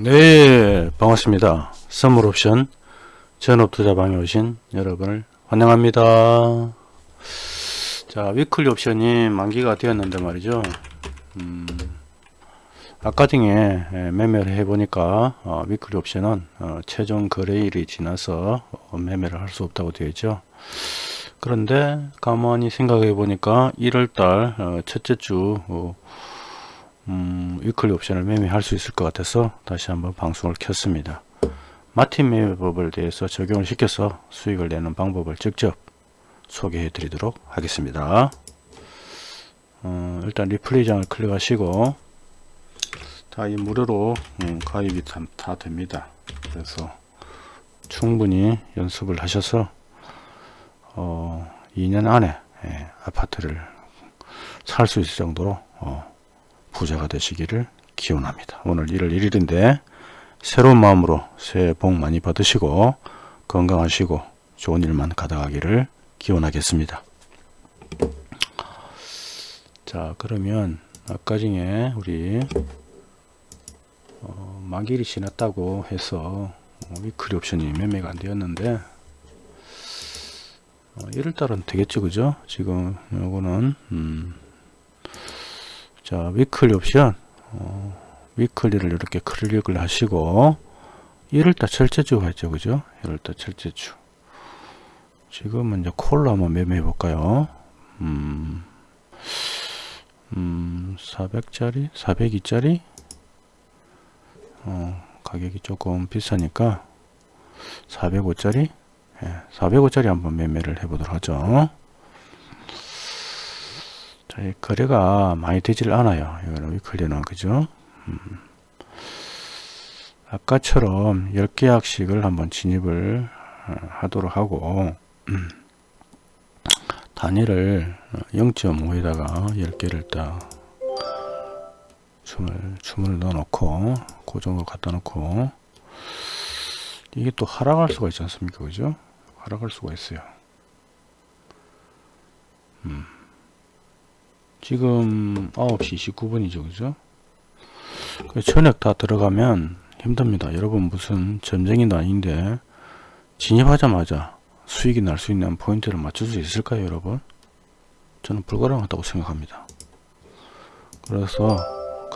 네 반갑습니다. 선물옵션 전업투자방에 오신 여러분을 환영합니다. 자 weekly 옵션이 만기가 되었는데 말이죠. 음, 아까 중에 예, 매매를 해보니까 어, weekly 옵션은 어, 최종 거래일이 지나서 어, 매매를 할 수 없다고 되어 있죠. 그런데 가만히 생각해 보니까 1월달 어, 첫째 주 어, 음, 위클리 옵션을 매매할 수 있을 것 같아서 다시 한번 방송을 켰습니다. 마틴 매매법을 대해서 적용을 시켜서 수익을 내는 방법을 직접 소개해 드리도록 하겠습니다. 어, 일단 리플레이장을 클릭하시고 다 이 무료로 음, 가입이 다, 다 됩니다. 그래서 충분히 연습을 하셔서 어, 2년 안에 예, 아파트를 살 수 있을 정도로 어, 부자가 되시기를 기원합니다. 오늘 1월 1일인데 새로운 마음으로 새해 복 많이 받으시고 건강하시고 좋은 일만 가득하기를 기원하겠습니다. 자 그러면 아까 중에 우리 어, 만기일이 지났다고 해서 어, 위클리 옵션이 매매가 안 되었는데 어, 1월달은 되겠죠 그죠 지금 요거는 음, 자 weekly 옵션 어, weekly를 이렇게 클릭을 하시고 1월달 첫째 주가 있죠 그죠? 1월달 첫째 주. 지금은 이제 콜로 한번 매매해 볼까요? 음, 음 400짜리? 402짜리? 어, 가격이 조금 비싸니까 405짜리? 예, 405짜리 한번 매매를 해 보도록 하죠 자, 거래가 많이 되질 않아요. 위클리는 그죠? 음. 아까처럼 10계약씩을 한번 진입을 어, 하도록 하고 음. 단위를 0.5에다가 10개를 딱 춤을, 춤을 넣어 놓고 고정으로 갖다 놓고 이게 또 하락할 수가 있지 않습니까 그죠 하락할 수가 있어요 음. 지금 9시 29분이죠 그죠? 그 저녁 다 들어가면 힘듭니다. 여러분 무슨 점쟁이도 아닌데 진입하자마자 수익이 날 수 있는 포인트를 맞출 수 있을까요 여러분? 저는 불가능하다고 생각합니다. 그래서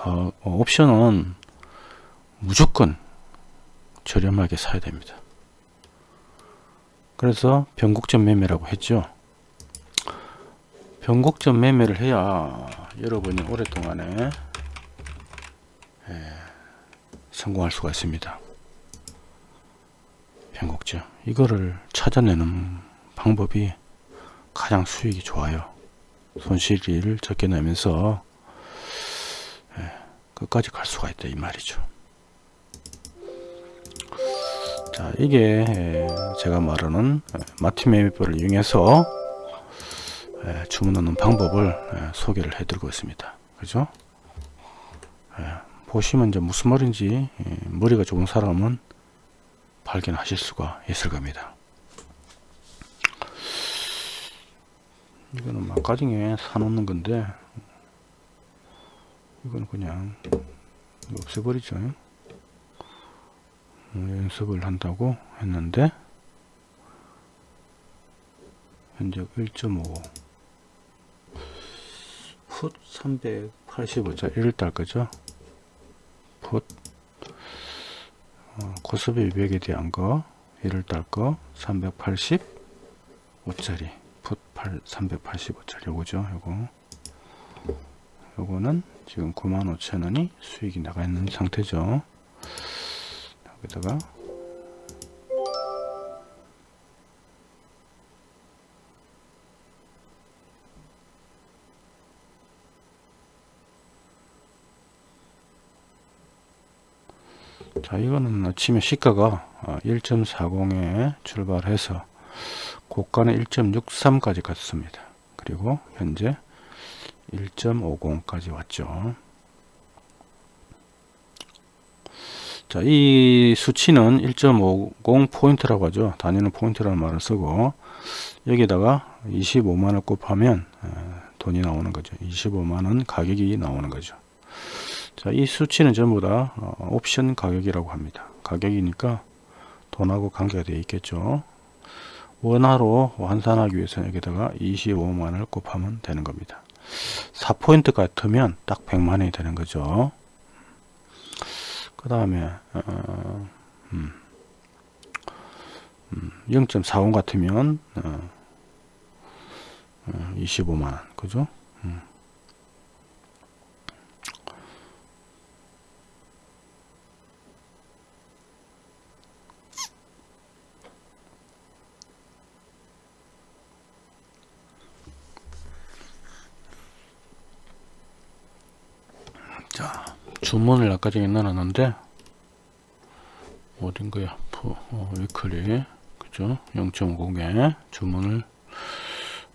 어, 옵션은 무조건 저렴하게 사야 됩니다. 그래서 변곡점 매매라고 했죠 변곡점 매매를 해야 여러분이 오랫동안에 예, 성공할 수가 있습니다. 변곡점 이거를 찾아내는 방법이 가장 수익이 좋아요. 손실을 적게 내면서 예, 끝까지 갈 수가 있다 이 말이죠. 자 이게 예, 제가 말하는 마틴 매매법을 이용해서 예, 주문하는 방법을 예, 소개를 해 드리고 있습니다. 그죠? 예, 보시면 이제 무슨 말인지 머리가 좋은 사람은 발견하실 수가 있을 겁니다. 이거는 막가정에 사놓는 건데 이건 그냥 없애버리죠. 연습을 한다고 했는데 현재 1.5 풋 385자 1달 거죠? 풋 어, 고스비 위백에 대한 거 1달 거 385짜리. 풋 385짜리. 요거죠 요거. 요거는 지금 95,000원이 수익이 나가 있는 상태죠. 여기다가 자 이거는 아침에 시가가 1.40에 어, 출발해서 고가는 1.63까지 갔습니다 그리고 현재 1.50까지 왔죠 자, 이 수치는 1.50 포인트라고 하죠. 단위는 포인트라는 말을 쓰고 여기다가 25만원 곱하면 어, 돈이 나오는 거죠. 25만원 가격이 나오는 거죠. 자, 이 수치는 전부 다 어, 옵션 가격이라고 합니다. 가격이니까 돈하고 관계가 되어 있겠죠. 원화로 환산하기 위해서 여기다가 25만원을 곱하면 되는 겁니다. 4포인트 같으면 딱 100만원이 되는 거죠. 그 다음에 어, 음, 음, 0.45 같으면 어, 어, 25만원 그죠? 음. 자 주문을 아까 전에 넣어놨는데 어딘 거야 푸, 어, 위클리 그죠? 0.50에 주문을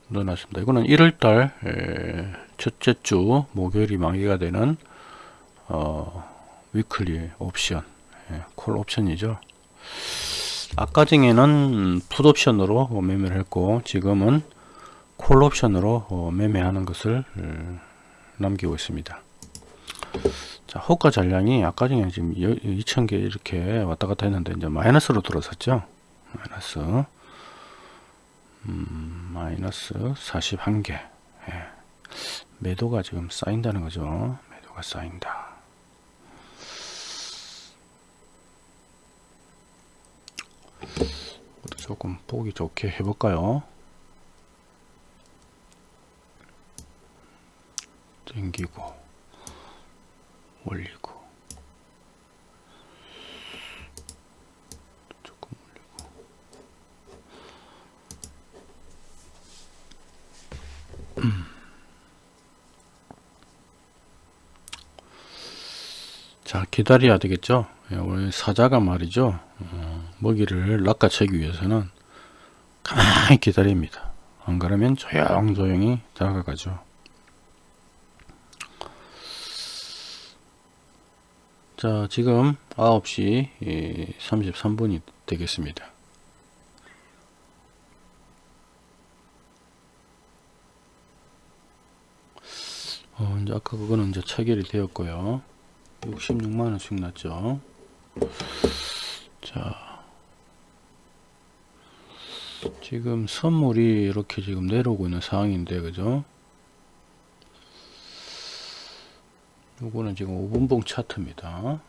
넣어놨습니다. 이거는 1월달 첫째 주 목요일이 만기가 되는 어, 위클리 옵션 예, 콜 옵션이죠. 아까 전에는 풋 옵션으로 매매를 했고 지금은 콜 옵션으로 어, 매매하는 것을 어, 남기고 있습니다 자, 호가 잔량이 아까 전에 지금 2000개 이렇게 왔다 갔다 했는데 이제 마이너스로 들어섰죠. 마이너스 음, 마이너스 41개. 예. 매도가 지금 쌓인다는 거죠. 매도가 쌓인다. 조금 보기 좋게 해볼까요? 땡기고 올리고. 조금 올리고. 음. 자 기다려야 되겠죠? 우리 사자가 말이죠. 어, 먹이를 낚아채기 위해서는 가만히 기다립니다. 안 그러면 조용조용히 다가가죠 자 지금 9시 33분이 되겠습니다. 어, 이제 아까 그거는 이제 체결이 되었고요. 66만원씩 났죠. 자 지금 선물이 이렇게 지금 내려오고 있는 상황인데 그죠 요거는 지금 5분봉 차트입니다.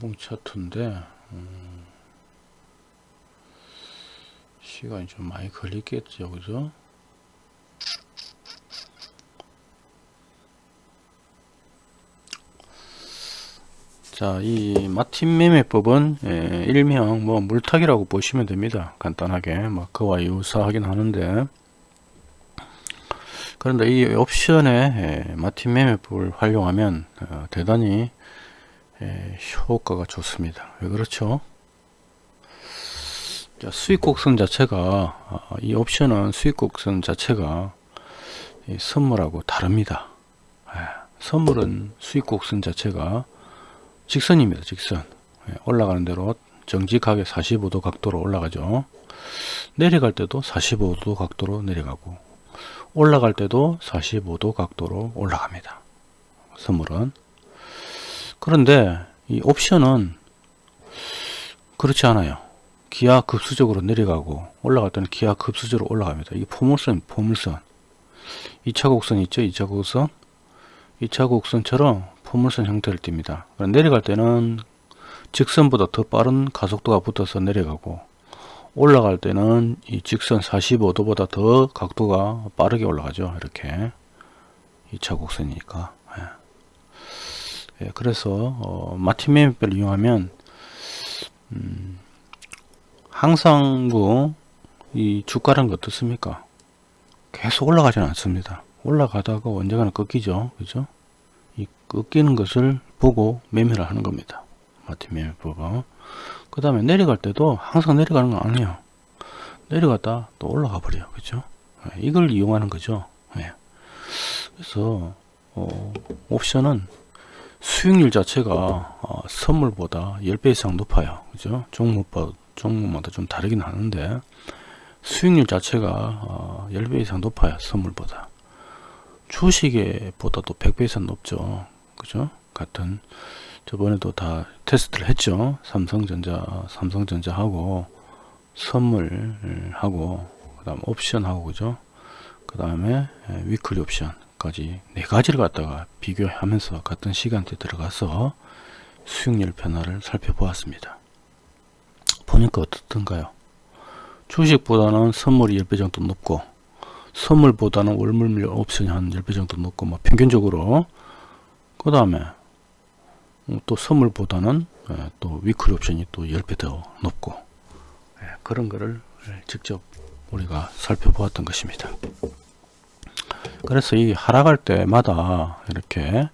5분봉 차트인데 음, 시간이 좀 많이 걸리겠죠 그죠 자, 이 마틴 매매법은 예, 일명 뭐 물타기라고 보시면 됩니다. 간단하게 뭐 그와 유사하긴 하는데 그런데 이 옵션에 마틴 매매법을 활용하면 어, 대단히 효과가 좋습니다. 왜 그렇죠? 자, 수익 곡선 자체가 어, 이 옵션은 수익 곡선 자체가 선물하고 다릅니다. 선물은 수익 곡선 자체가 직선입니다. 직선 올라가는 대로 정직하게 45도 각도로 올라가죠. 내려갈 때도 45도 각도로 내려가고 올라갈 때도 45도 각도로 올라갑니다. 선물은. 그런데 이 옵션은 그렇지 않아요. 기하 급수적으로 내려가고 올라갈 때는 기하 급수적으로 올라갑니다. 이 포물선, 포물선. 2차 곡선 있죠? 2차 곡선. 2차 곡선처럼 포물선 형태를 띱니다. 내려갈 때는 직선보다 더 빠른 가속도가 붙어서 내려가고 올라갈 때는 이 직선 45도보다 더 각도가 빠르게 올라가죠 이렇게. 2차 곡선이니까. 예. 예, 그래서 어, 마틴 매매표를 이용하면 음, 항상 그이 주가란 게 어떻습니까? 계속 올라가지는 않습니다. 올라가다가 언젠가는 꺾이죠 그죠? 이 꺾이는 것을 보고 매매를 하는 겁니다. 마틴 매매법은 그 다음에 내려갈 때도 항상 내려가는 거 아니에요. 내려갔다 또 올라가 버려요. 그죠 예, 이걸 이용하는 거죠. 예. 그래서 어, 옵션은 수익률 자체가 어, 선물보다 10배 이상 높아요. 그죠 종목마다, 좀 다르긴 하는데 수익률 자체가 어, 10배 이상 높아요 선물보다. 주식에 보다도 100배 이상 높죠. 그죠? 같은 저번에도 다 테스트를 했죠. 삼성전자, 삼성전자하고 선물하고 그 다음 옵션하고 그죠? 그 다음에 위클리 옵션까지 네 가지를 갖다가 비교하면서 같은 시간대 들어가서 수익률 변화를 살펴보았습니다. 보니까 어떻던가요? 주식보다는 선물이 10배 정도 높고 선물보다는 월물 옵션이 한 10배 정도 높고 뭐 평균적으로 그 다음에 또 선물보다는 예, 또 위클 옵션이 또 10배 더 높고 예, 그런 거를 직접 우리가 살펴보았던 것입니다. 그래서 이 하락할 때마다 이렇게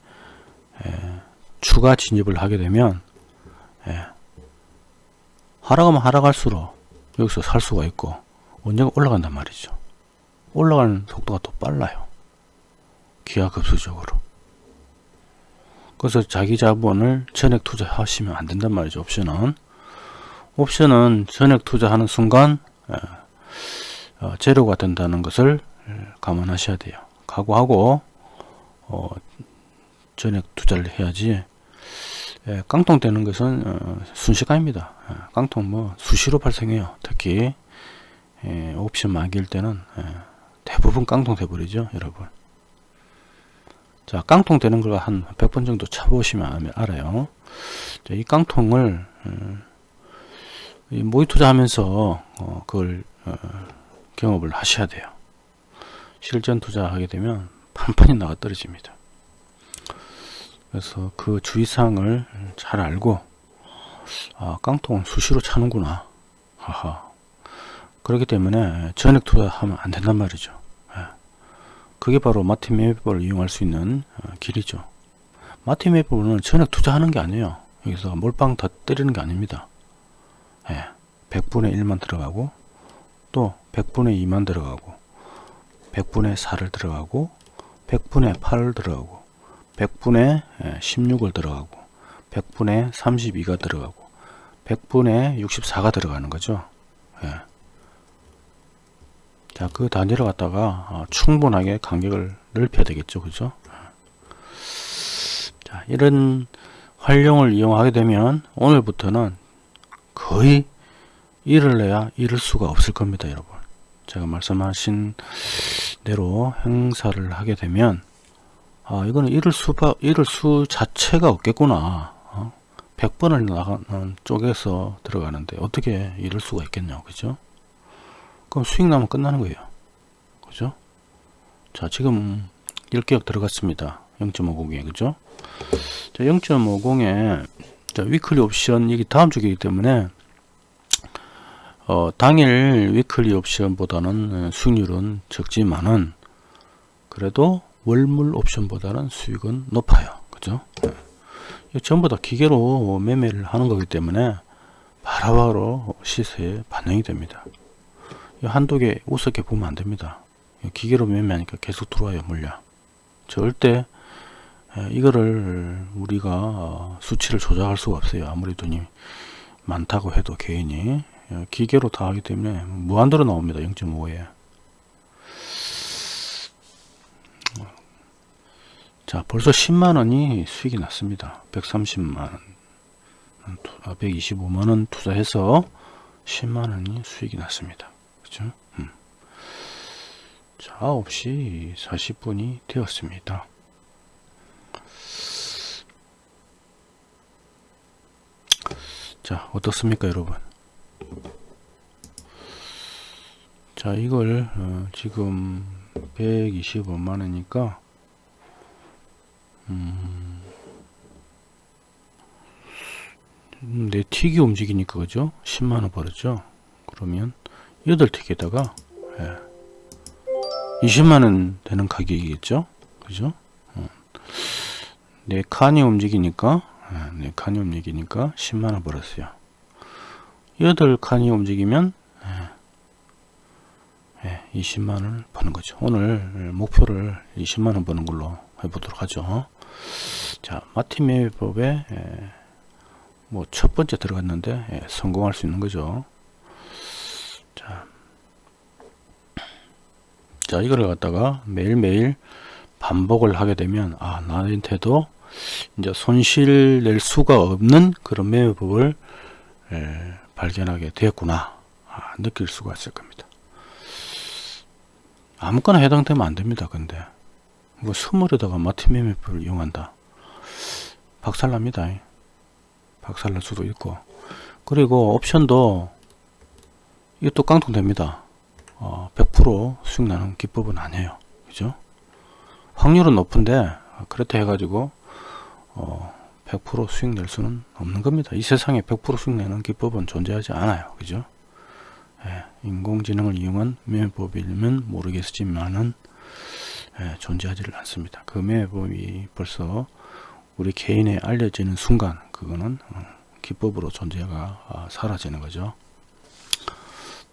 예, 추가 진입을 하게 되면 하락하면 하락할수록 여기서 살 수가 있고 언젠가 올라간단 말이죠. 올라가는 속도가 더 빨라요. 기하급수적으로. 그래서 자기 자본을 전액 투자하시면 안 된단 말이죠. 옵션은. 옵션은 전액 투자하는 순간 어, 재료가 된다는 것을 감안하셔야 돼요. 각오하고 어, 전액 투자를 해야지 예, 깡통 되는 것은 어, 순식간입니다. 예, 깡통 뭐 수시로 발생해요. 특히 예, 옵션 만기일 때는 예, 대부분 깡통 돼버리죠 여러분 자 깡통 되는 걸 한 100번 정도 차보시면 알아요. 자, 이 깡통을 어, 모의 투자하면서 어, 그걸 어, 경험을 하셔야 돼요. 실전 투자하게 되면 판판이 나가 떨어집니다. 그래서 그 주의사항을 잘 알고 아 깡통은 수시로 차는구나. 하하. 그렇기 때문에 전액 투자하면 안 된단 말이죠. 예. 그게 바로 마틴 맵을 이용할 수 있는 어, 길이죠. 마틴 맵은 전액 투자하는 게 아니에요. 여기서 몰빵 다 때리는 게 아닙니다. 100분의 예. 1만 들어가고 또 100분의 2만 들어가고 100분의 4를 들어가고 100분의 8을 들어가고 100분의 16을 들어가고 100분의 32가 들어가고 100분의 64가 들어가는 거죠. 예. 자, 그 단위를 갖다가 어, 충분하게 간격을 넓혀야 되겠죠. 그죠? 자, 이런 활용을 이용하게 되면 오늘부터는 거의 일을 내야 잃을 수가 없을 겁니다. 여러분. 제가 말씀하신 대로 행사를 하게 되면 아, 이거는 잃을 수가, 잃을 수 자체가 없겠구나. 어? 100번을 나가는 쪽에서 들어가는데 어떻게 잃을 수가 있겠냐. 그죠? 그럼 수익 나면 끝나는 거예요. 그죠? 자, 지금 1개역 들어갔습니다. 0.50에, 그죠? 자, 0.50에, 자, weekly 옵션, 이게 다음 주기이기 때문에, 어, 당일 weekly 옵션보다는 수익률은 적지만은, 그래도 월물 옵션보다는 수익은 높아요. 그죠? 네. 전부 다 기계로 매매를 하는 거기 때문에 바로바로 시세에 반영이 됩니다. 한두 개 우습게 보면 안 됩니다. 기계로 매매하니까 계속 들어와요 물량. 절대 이거를 우리가 수치를 조작할 수가 없어요. 아무리 돈이 많다고 해도 개인이 기계로 다 하기 때문에 무한대로 나옵니다. 0.5에. 자 벌써 10만원이 수익이 났습니다. 130만원 125만원 투자해서 10만원이 수익이 났습니다. 그죠? 음. 자, 9시 40분이 되었습니다. 자, 어떻습니까, 여러분? 자, 이걸 어, 지금 125만원이니까 음, 내 틱이 움직이니까 그죠? 10만원 벌었죠? 그러면 8틱에다가? 예, 20만원 되는 가격이겠죠? 그죠? 어. 네 칸이 움직이니까 예, 네 칸이 움직이니까 10만원 벌었어요. 8칸이 움직이면 예, 예, 20만원을 버는 거죠. 오늘 목표를 20만원 버는 걸로 해보도록 하죠. 자 마티메 법에 예, 뭐첫 번째 들어갔는데 예, 성공할 수 있는 거죠 자, 자 이거를 갖다가 매일매일 반복을 하게 되면 아 나한테도 이제 손실 낼 수가 없는 그런 매매법을 에, 발견하게 되었구나 아, 느낄 수가 있을 겁니다. 아무거나 해당되면 안 됩니다. 근데 뭐 스물에다가 마티 매매법을 이용한다. 박살납니다. 박살날 수도 있고 그리고 옵션도 이것도 깡통됩니다. 어, 100% 수익 나는 기법은 아니에요. 그죠? 확률은 높은데 그렇다 해가지고 어, 100% 수익 낼 수는 없는 겁니다. 이 세상에 100% 수익 내는 기법은 존재하지 않아요. 그죠? 예, 인공지능을 이용한 매매법이면 모르겠지만은 예, 존재하지를 않습니다. 그 매매법이 벌써 우리 개인에 알려지는 순간 그거는 어, 기법으로 존재가 아, 사라지는 거죠.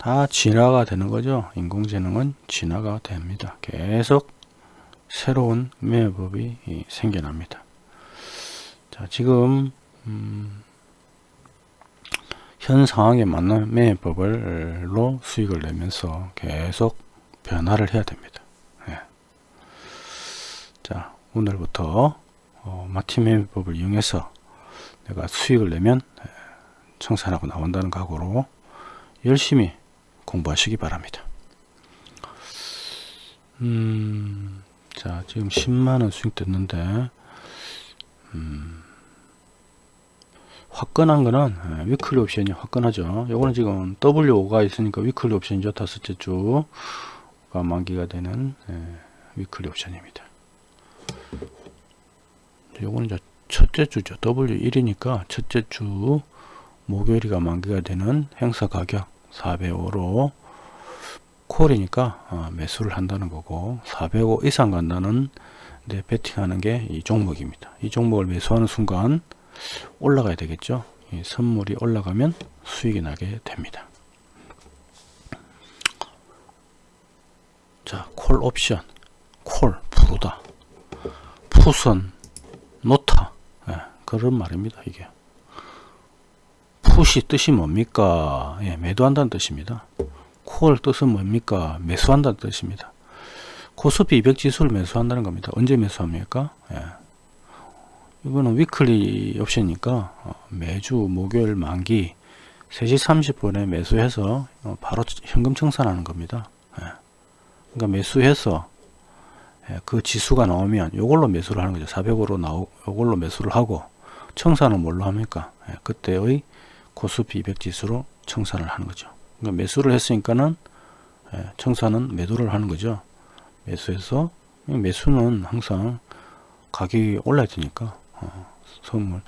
다 진화가 되는 거죠. 인공지능은 진화가 됩니다. 계속 새로운 매매법이 생겨납니다. 자, 지금 음, 현 상황에 맞는 매매법을로 수익을 내면서 계속 변화를 해야 됩니다. 네. 자, 오늘부터 어, 마티 매매법을 이용해서 내가 수익을 내면 청산하고 나온다는 각오로 열심히 공부하시기 바랍니다. 음, 자, 지금 10만원 수익 됐는데, 음, 화끈한 거는 예, weekly 옵션이 화끈하죠. 요거는 지금 W5가 있으니까 weekly 옵션이죠. 다섯째 주가 만기가 되는 예, 위클리 옵션입니다. 요거는 이제 첫째 주죠. W1이니까 첫째 주 목요일이가 만기가 되는 행사 가격 405로 콜이니까 어, 매수를 한다는 거고 405 이상 간다는 데 베팅하는 게 이 종목입니다. 이 종목을 매수하는 순간 올라가야 되겠죠. 이 선물이 올라가면 수익이 나게 됩니다. 자, 콜 옵션, 콜, 부르다, 푸선, 노타, 예, 그런 말입니다. 이게 푸시 뜻이 뭡니까? 예, 매도한다는 뜻입니다. 콜 뜻은 뭡니까? 매수한다는 뜻입니다. 코스피 200 지수를 매수한다는 겁니다. 언제 매수합니까? 예. 이거는 위클리 옵션이니까 어, 매주 목요일 만기 3시 30분에 매수해서 어, 바로 현금 청산하는 겁니다. 예. 그러니까 매수해서 예, 그 지수가 나오면 이걸로 매수를 하는 거죠. 400으로 나오 이걸로 매수를 하고 청산은 뭘로 합니까? 예, 그때의 코스피 200 지수로 청산을 하는 거죠. 그러니까 매수를 했으니까는 청산은 매도를 하는 거죠. 매수해서 매수는 항상 가격이 올라야 되니까 어, 선물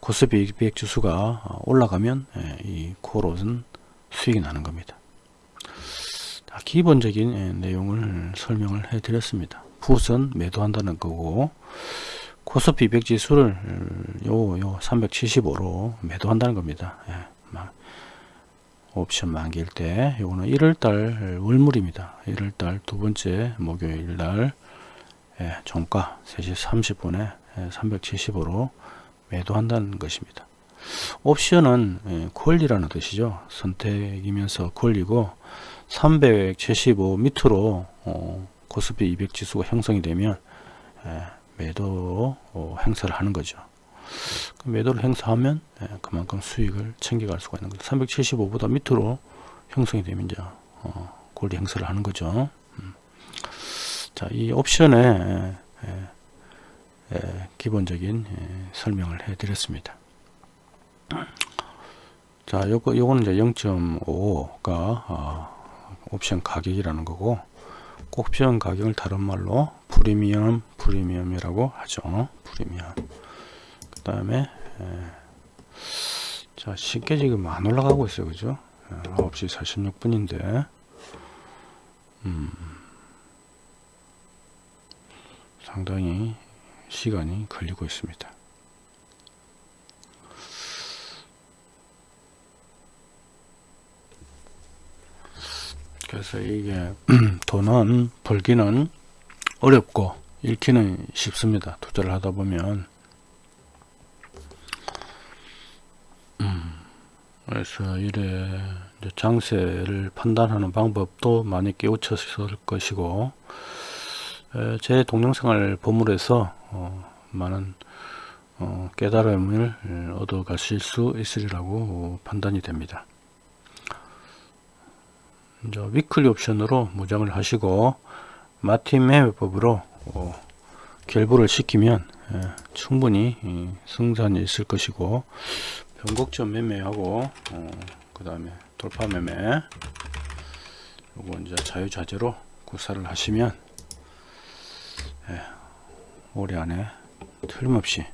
코스피 200 지수가 올라가면 예, 이 콜옷은 수익이 나는 겁니다. 기본적인 예, 내용을 설명을 해 드렸습니다. 풋은 매도한다는 거고 코스피 200 지수를 요, 요 375로 매도한다는 겁니다. 예, 옵션 만기일 때 요거는 1월달 월물입니다. 1월달 두 번째 목요일날 예, 종가 3시 30분에 375로 매도한다는 것입니다. 옵션은 예, 콜이라는 뜻이죠. 선택이면서 콜이고 375 밑으로 어, 코스피 200 지수가 형성이 되면 예, 매도 어, 행사를 하는 거죠. 그 매도를 행사하면 예, 그만큼 수익을 챙겨갈 수가 있는 거죠. 375보다 밑으로 형성이 되면 이제 어, 골리 행사를 하는 거죠. 음. 자, 이 옵션에 예, 예, 기본적인 예, 설명을 해 드렸습니다. 자, 요거, 요거는 이제 0.5가 어, 옵션 가격이라는 거고, 옵션 가격을 다른 말로 프리미엄, 프리미엄이라고 하죠. 프리미엄. 그 다음에, 예, 자, 쉽게 지금 안 올라가고 있어요. 그죠? 9시 46분인데, 음, 상당히 시간이 걸리고 있습니다. 그래서 이게 돈은 벌기는 어렵고 잃기는 쉽습니다. 투자를 하다 보면 음, 그래서 이래 장세를 판단하는 방법도 많이 깨우쳤을 것이고 에, 제 동영상을 보물로 해서 어, 많은 어, 깨달음을 에, 얻어 가실 수 있으리라고 어, 판단이 됩니다. 이제 위클리 옵션으로 무장을 하시고 마틴 매매법으로 어, 결부를 시키면 에, 충분히 이, 승산이 있을 것이고 변곡점 매매하고 어, 그 다음에 돌파 매매 요거 이제 자유자재로 구사를 하시면 예, 올해 안에 틀림없이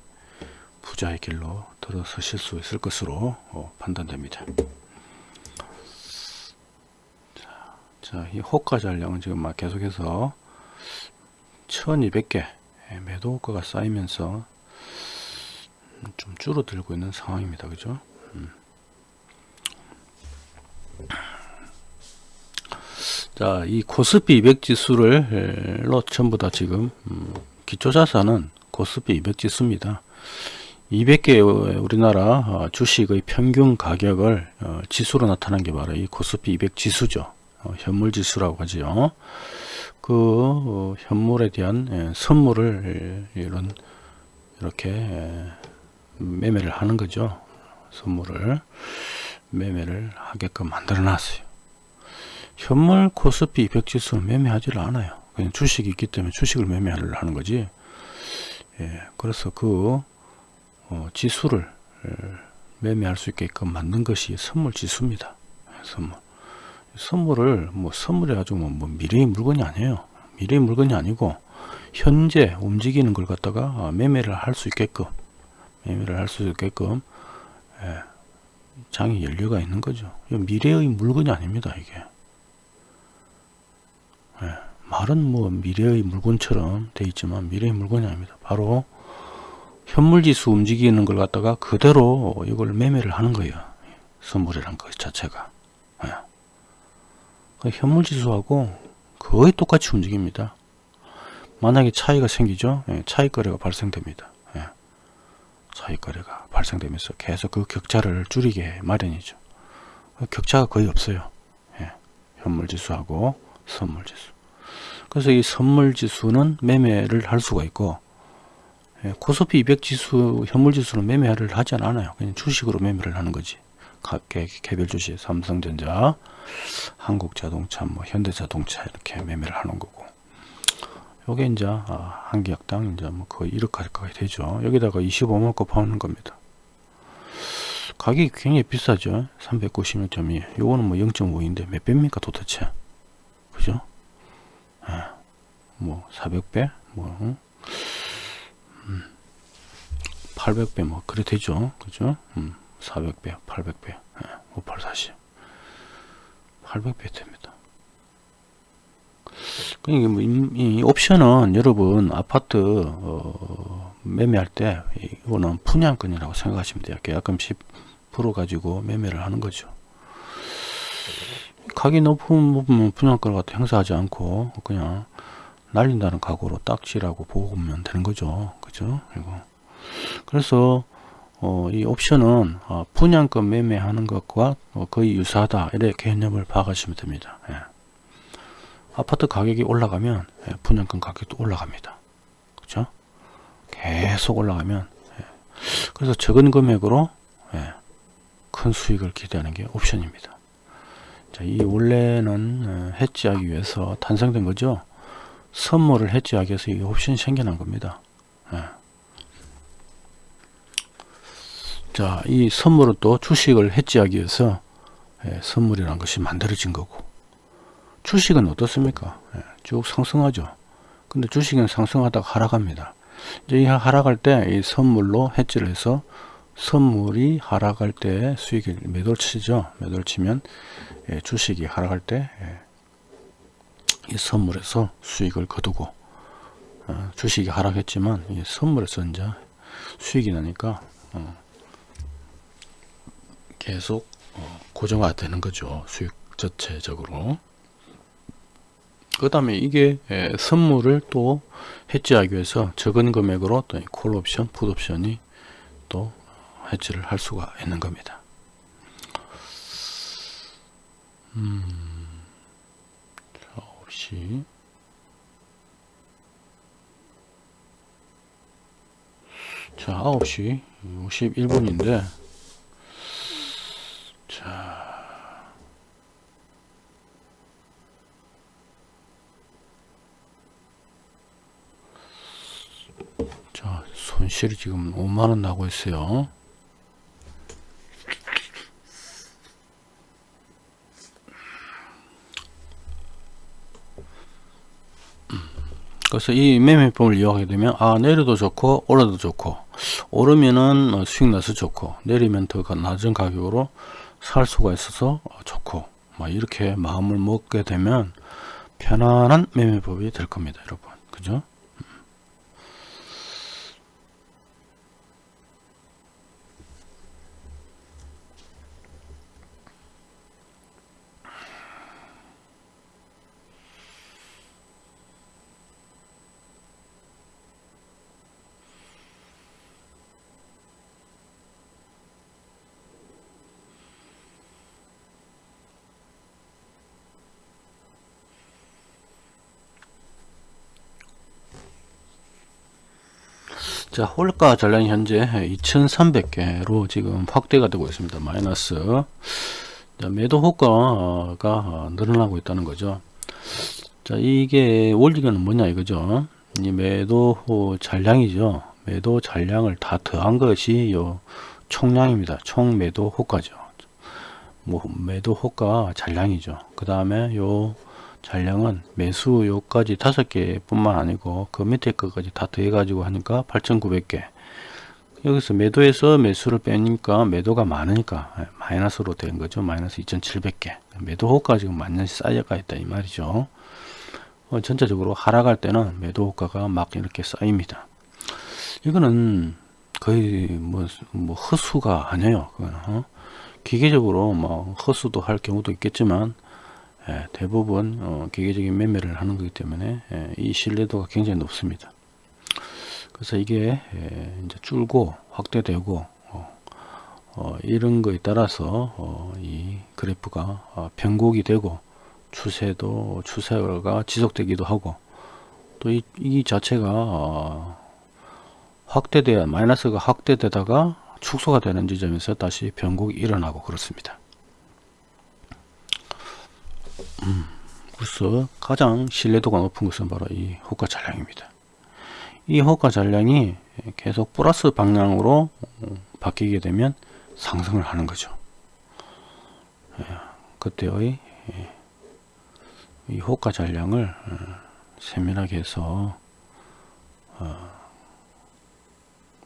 부자의 길로 들어서실 수 있을 것으로 어, 판단됩니다. 자, 자, 이 호가 잔량은 지금 막 계속해서 1200개 예, 매도 호가가 쌓이면서 좀 줄어들고 있는 상황입니다. 그죠? 음. 자, 이 코스피 200 지수를 로 전부 다 지금 음, 기초자산은 코스피 200 지수입니다. 200개 우리나라 어, 주식의 평균 가격을 어, 지수로 나타난 게 바로 이 코스피 200 지수죠. 어, 현물 지수라고 하지요. 그 어, 현물에 대한 예, 선물을 예, 이런 이렇게 예, 매매를 하는 거죠. 선물을 매매를 하게끔 만들어 놨어요. 현물 코스피 200 지수는 매매하지를 않아요. 그냥 주식이 있기 때문에 주식을 매매하려 하는 거지. 예, 그래서 그 어, 지수를 에, 매매할 수 있게끔 만든 것이 선물 지수입니다. 예, 선물. 선물을 뭐 선물해 가지고 뭐, 뭐 미래의 물건이 아니에요. 미래의 물건이 아니고 현재 움직이는 걸 갖다가 어, 매매를 할 수 있게끔 매매를 할 수 있게끔 예, 장이 연료가 있는 거죠. 미래의 물건이 아닙니다. 이게 예, 말은 뭐 미래의 물건처럼 돼 있지만 미래의 물건이 아닙니다. 바로 현물지수 움직이는 걸 갖다가 그대로 이걸 매매를 하는 거예요. 선물이란 것 자체가. 현물지수하고 거의 똑같이 움직입니다. 만약에 차이가 생기죠. 예, 차익거래가 발생됩니다. 예. 차익거래가 발생되면서 계속 그 격차를 줄이게 마련이죠. 그 격차가 거의 없어요. 예. 현물지수하고 선물지수. 그래서 이 선물지수는 매매를 할 수가 있고 예, 코스피 200 지수, 현물 지수는 매매를 하지 않아요. 그냥 주식으로 매매를 하는 거지. 각 개별 주식, 삼성전자, 한국자동차, 뭐 현대자동차 이렇게 매매를 하는 거고. 요게 이제 아, 한 계약당 이제 뭐 거의 1억 가까이 되죠. 여기다가 25만 거 파는 겁니다. 가격이 굉장히 비싸죠. 396.2. 요거는 뭐 0.5인데 몇 배입니까 도대체? 그죠? 아, 뭐 400배? 뭐 응? 800배 뭐 그래 되죠 그죠 음, 400배 800배 예, 5840 800배 됩니다. 그러니까 뭐 이, 이 옵션은 여러분 아파트 어, 매매할 때 이거는 분양권이라고 생각하시면 돼요. 계약금 10% 가지고 매매를 하는 거죠. 높은 부분 분양권을 갖다 행사하지 않고 그냥 날린다는 각오로 딱지라고 보면 되는 거죠. 그죠? 이거 그래서 어, 이 옵션은 어, 분양권 매매하는 것과 어, 거의 유사하다 이렇게 개념을 파악하시면 됩니다. 예. 아파트 가격이 올라가면 예, 분양권 가격도 올라갑니다. 그렇죠? 계속 올라가면 예. 그래서 적은 금액으로 예, 큰 수익을 기대하는 게 옵션입니다. 자, 이 원래는 어, 해지하기 위해서 탄생된 거죠. 선물을 해지하기 위해서 이 옵션이 생겨난 겁니다. 예. 자, 이 선물은 또 주식을 해지하기 위해서 예, 선물이라는 것이 만들어진 거고 주식은 어떻습니까? 예, 쭉 상승하죠. 근데 주식은 상승하다가 하락합니다. 이제 이 하락할 때 이 선물로 해지를 해서 선물이 하락할 때 수익을 매도를 치죠. 매도를 치면 예, 주식이 하락할 때이 예, 선물에서 수익을 거두고 어, 주식이 하락했지만 이 선물에서 이제 수익이 나니까 어, 계속 어, 고정화 되는 거죠 수익 자체적으로. 그 다음에 이게 예, 선물을 또 해지하기 위해서 적은 금액으로 또 콜옵션, 풋옵션이 또 해지를 할 수가 있는 겁니다. 음, 9시 자 9시 51분인데 자 자, 손실이 지금 5만원 나고 있어요. 그래서 이 매매법을 이용하게 되면 아 내려도 좋고 오르도 좋고 오르면은 어, 수익 나서 좋고 내리면 더 낮은 가격으로 살 수가 있어서 어, 좋고 막 이렇게 마음을 먹게 되면 편안한 매매법이 될 겁니다 여러분. 그죠 자, 홀가 전량이 현재 2300개로 지금 확대가 되고 있습니다. 마이너스. 자, 매도 호가가 늘어나고 있다는 거죠. 자, 이게 원리는 뭐냐 이거죠. 이 매도 잔량이죠. 매도 잔량을 다 더한 것이 요 총량입니다. 총 매도 호가죠. 뭐 매도 호가 잔량이죠. 그 다음에 요 잔량은 매수 요까지 다섯 개 뿐만 아니고 그 밑에 것까지 다 더해 가지고 하니까 8,900개. 여기서 매도에서 매수를 빼니까 매도가 많으니까 마이너스로 된 거죠. 마이너스 2,700개. 매도 호가 지금 만년시 쌓여가 있다 이 말이죠. 어, 전체적으로 하락할 때는 매도 호가가 막 이렇게 쌓입니다. 이거는 거의 뭐, 뭐 허수가 아니에요 그거는. 어? 기계적으로 뭐 허수도 할 경우도 있겠지만 예, 대부분 어, 기계적인 매매를 하는 거기 때문에 예, 이 신뢰도가 굉장히 높습니다. 그래서 이게 예, 이제 줄고 확대되고 어, 어, 이런 거에 따라서 어, 이 그래프가 어, 변곡이 되고 추세도 추세가 지속되기도 하고 또이 이 자체가 어, 확대돼야 마이너스가 확대되다가 축소가 되는 지점에서 다시 변곡이 일어나고 그렇습니다. 음, 그래서 가장 신뢰도가 높은 것은 바로 이 호가 잔량입니다. 이 호가 잔량이 계속 플러스 방향으로 바뀌게 되면 상승을 하는 거죠. 예, 그때의 예, 이 호가 잔량을 어, 세밀하게 해서 어,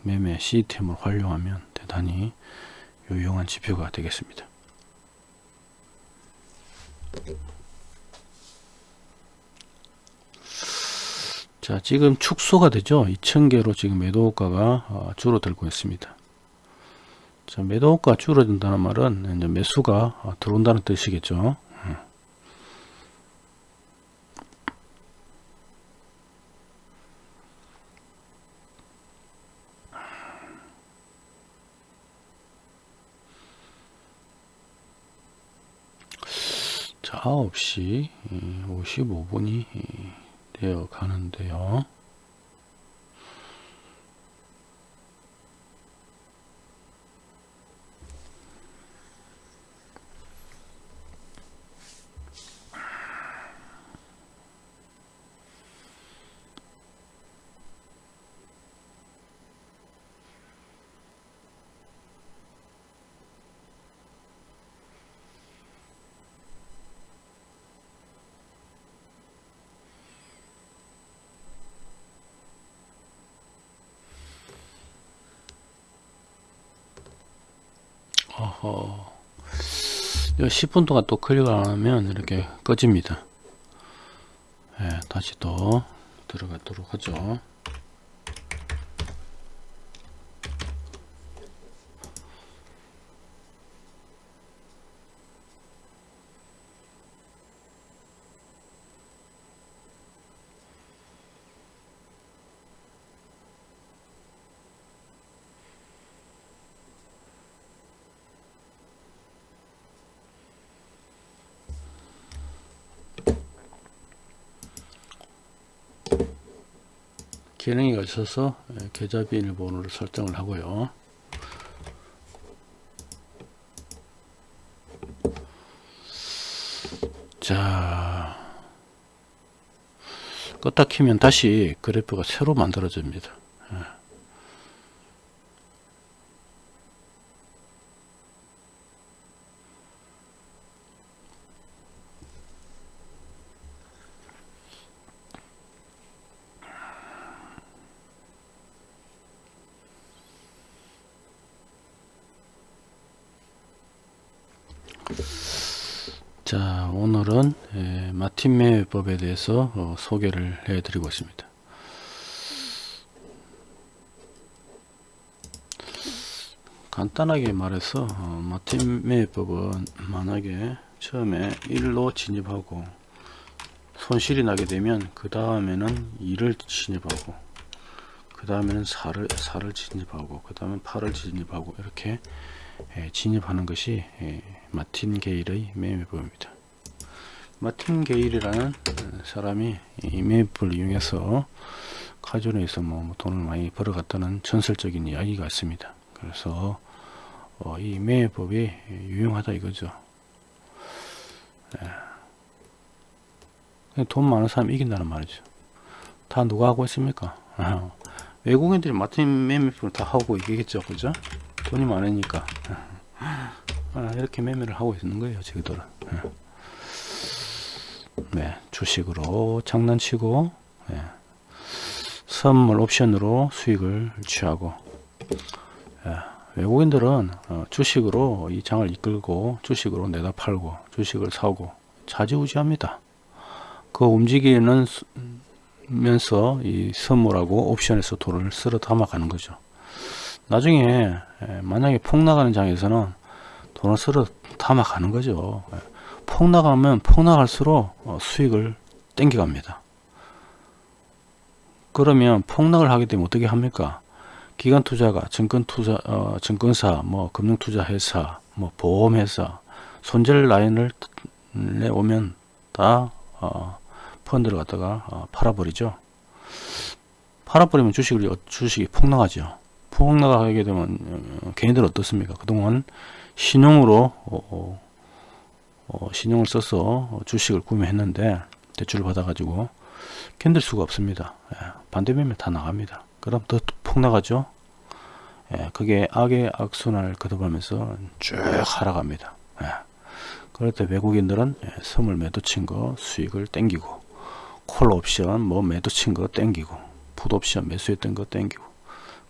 매매 시스템을 활용하면 대단히 유용한 지표가 되겠습니다. 자 지금 축소가 되죠? 2000개로 지금 매도호가가 어, 줄어들고 있습니다. 자 매도호가 줄어든다는 말은 매수가 어, 들어온다는 뜻이겠죠 음. 자 9시 55분이 되어 가는데요. 어허. 10분 동안 또 클릭을 안 하면 이렇게 꺼집니다. 네, 다시 또 들어가도록 하죠. 기능이 있어서 예, 계좌 비밀번호를 설정을 하고요. 자, 껐다 키면 다시 그래프가 새로 만들어집니다. 예. 자 오늘은 에, 매매법에 대해서 어, 소개를 해 드리고 있습니다 간단하게 말해서 어, 마틴 매매법은 만약에 처음에 1로 진입하고 손실이 나게 되면 그 다음에는 2를 진입하고 그 다음에는 4를, 4를 진입하고 그 다음에 8을 진입하고 이렇게 에, 진입하는 것이 에, 마틴 게일의 매매법입니다. 마틴 게일이라는 어, 사람이 이 매매법을 이용해서 카지노에서 뭐, 뭐 돈을 많이 벌어갔다는 전설적인 이야기가 있습니다. 그래서 어, 이 매매법이 유용하다 이거죠. 예. 돈 많은 사람이 이긴다는 말이죠. 다 누가 하고 있습니까? 외국인들이 마틴 매매법을 다 하고 이기겠죠. 그죠? 돈이 많으니까. 아, 이렇게 매매를 하고 있는 거예요. 저희들은. 네, 주식으로 장난치고 네, 선물 옵션으로 수익을 취하고 예, 외국인들은 어, 주식으로 이 장을 이끌고 주식으로 내다 팔고 주식을 사고 자지우지합니다. 그 움직이는 수, 면서 이 선물하고 옵션에서 돈을 쓸어 담아가는 거죠. 나중에 예, 만약에 폭 나가는 장에서는 돈을 쓸어 담아가는 거죠. 예, 폭 나가면 폭 나갈수록 어, 수익을 땡겨갑니다. 그러면 폭락을 하게 되면 어떻게 합니까? 기관 투자가 증권 투자 어, 증권사 뭐 금융 투자 회사 뭐 보험 회사 손절 라인을 내 오면 다 어, 펀드를 갖다가 어, 팔아버리죠. 팔아버리면 주식을 주식이 폭락하죠. 폭락하게 되면 어, 개인들은 어떻습니까? 그동안 신용으로 어, 어, 신용을 써서 주식을 구매했는데 대출을 받아 가지고 견딜 수가 없습니다. 예, 반대면면 다 나갑니다. 그럼 더 폭 나가죠. 예, 그게 악의 악순환을 거듭하면서 쭉 하락합니다. 예. 그럴 때 외국인들은 예, 선물 매도 친 거 수익을 땡기고 콜 옵션 뭐 매도 친 거 땡기고 풋 옵션 매수했던 거 땡기고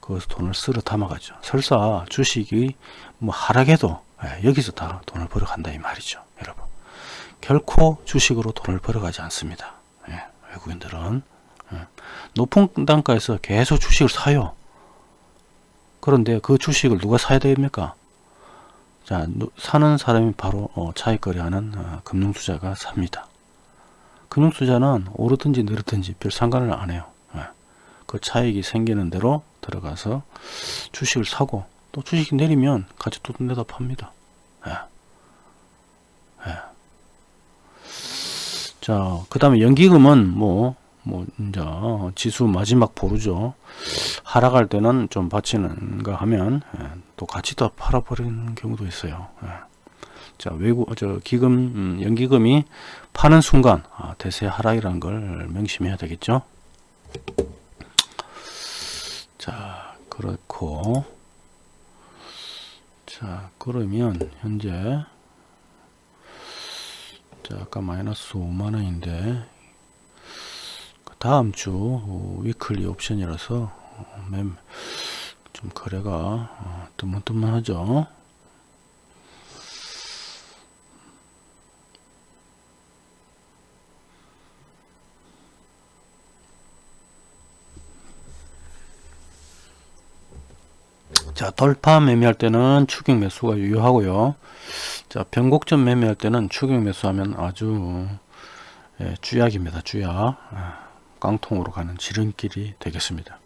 거기서 돈을 쓸어 담아가죠. 설사 주식이 뭐 하락해도 예, 여기서 다 돈을 벌어간다 이 말이죠. 여러분 결코 주식으로 돈을 벌어가지 않습니다. 예, 외국인들은 예, 높은 단가에서 계속 주식을 사요. 그런데 그 주식을 누가 사야 됩니까? 자, 사는 사람이 바로 어, 차익거래하는 어, 금융투자가 삽니다. 금융투자는 오르든지 내리든지 별 상관을 안 해요. 예. 그 차익이 생기는 대로 들어가서 주식을 사고 또 주식이 내리면 같이 또 내다 팝니다. 예. 예. 자, 그 다음에 연기금은 뭐, 뭐, 이제, 지수 마지막 보루죠. 하락할 때는 좀 받치는가 하면, 예, 또 같이 더 팔아버리는 경우도 있어요. 예. 자, 외국, 저, 기금, 음, 연기금이 파는 순간, 아, 대세 하락이라는 걸 명심해야 되겠죠. 자, 그렇고, 자, 그러면, 현재, 자, 아까 마이너스 5만원인데, 그 다음 주 어, 위클리 옵션이라서 어, 좀 거래가 어, 뜨문뜨문하죠. 자 돌파 매매할 때는 추격 매수가 유효하고요. 자 변곡점 매매할 때는 추격 매수하면 아주 예, 주약입니다 주약. 아, 깡통으로 가는 지름길이 되겠습니다.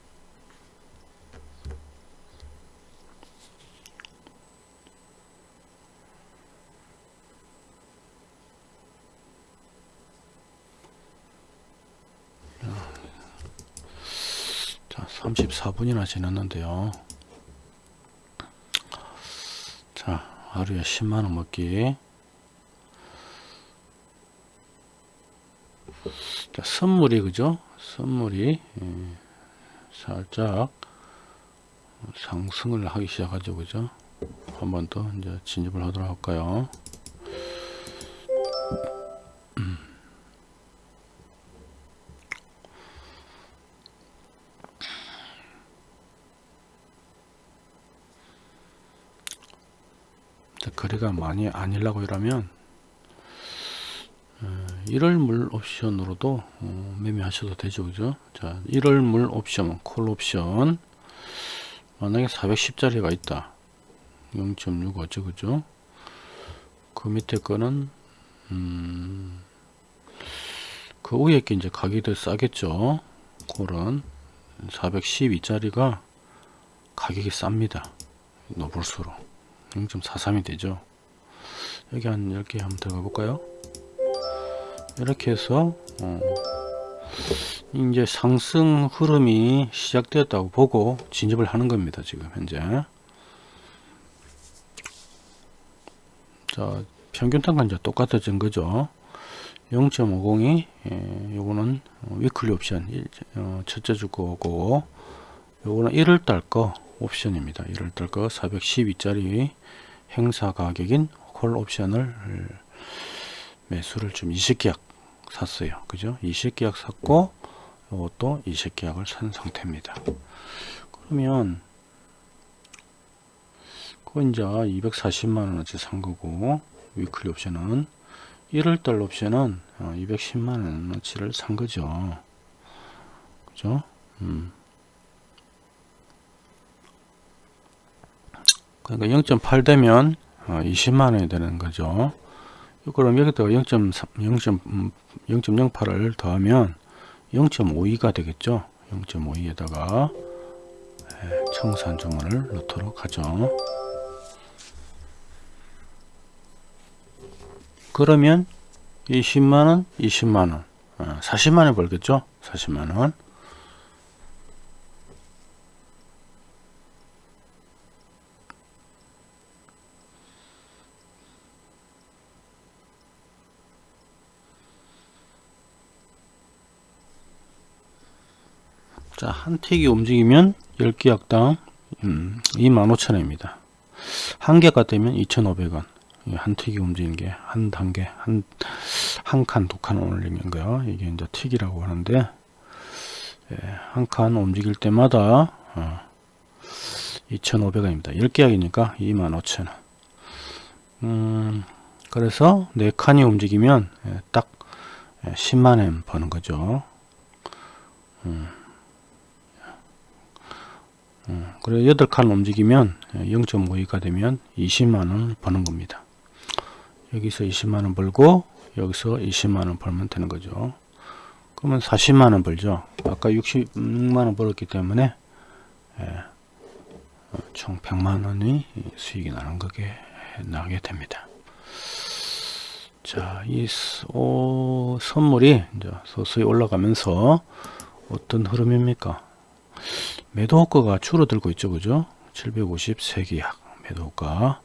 34분이나 지났는데요. 자, 하루에 10만원 먹기. 자, 선물이, 그죠? 선물이, 예, 살짝 상승을 하기 시작하죠. 그죠? 한 번 더 이제 진입을 하도록 할까요? 거래가 많이 아니라고 이러면 어, 1월 물 옵션으로도 어, 매매하셔도 되죠 그죠? 자 1월 물 옵션 콜 옵션. 만약에 410짜리가 있다. 0.6 어쩌 그죠? 그 밑에 거는 음, 그 위에 게 이제 가격이 더 싸겠죠? 콜은. 412짜리가 가격이 쌉니다. 높을수록 0.43이 되죠? 여기 한 10개 한번 들어가 볼까요? 이렇게 해서 어, 이제 상승 흐름이 시작되었다고 보고 진입을 하는 겁니다 지금 현재. 자 평균 단가 이제 똑같아진 거죠? 0.50이 예, 요거는 weekly 옵션 일, 어, 첫째 주 거고 요거는 1월달 거 옵션입니다. 1월달 거 412짜리 행사 가격인 콜 옵션을 매수를 좀 20계약 샀어요. 그죠? 20계약 샀고 이것도 20계약을 산 상태입니다. 그러면 그거 이제 240만원어치 산 거고 weekly 옵션은 1월달 옵션은 210만원어치를 산 거죠. 그죠? 음. 그러니까 0.8 되면 20만원이 되는 거죠. 그럼 여기다 0.08을 더하면 0.52가 되겠죠? 0.52에다가 청산 주문을 넣도록 하죠. 그러면 20만원 20만원. 40만원 벌겠죠? 40만원 자, 한 틱이 움직이면 10계약당 음, 25,000원입니다. 한 개가 되면 2,500원. 한 틱이 움직이는 게 한 단계, 한, 한 칸, 두 칸 올리는 거요. 이게 이제 틱이라고 하는데, 예, 한칸 움직일 때마다, 어, 2,500원입니다. 10계약이니까 25,000원. 음, 그래서 4칸이 움직이면 예, 딱 10만원 버는 거죠. 음. 그래 8칸 움직이면 0.52가 되면 20만원 버는 겁니다. 여기서 20만원 벌고 여기서 20만원 벌면 되는 거죠. 그러면 40만원 벌죠. 아까 66만원 벌었기 때문에 예, 총 100만원이 수익이 나는 거게 나게 됩니다. 자이 선물이 이제 서서히 올라가면서 어떤 흐름입니까 매도 호가가 줄어들고 있죠 그죠? 753계약 매도 호가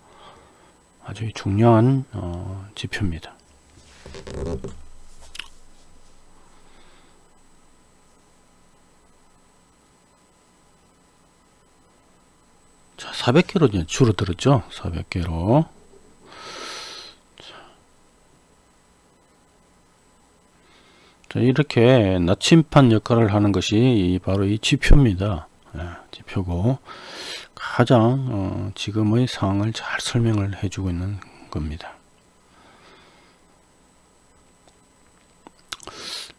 아주 중요한 어, 지표입니다. 자 400개로 이제 줄어들었죠? 400개로. 자, 이렇게 나침판 역할을 하는 것이 바로 이 지표입니다. 예, 지표고 가장 어, 지금의 상황을 잘 설명을 해주고 있는 겁니다.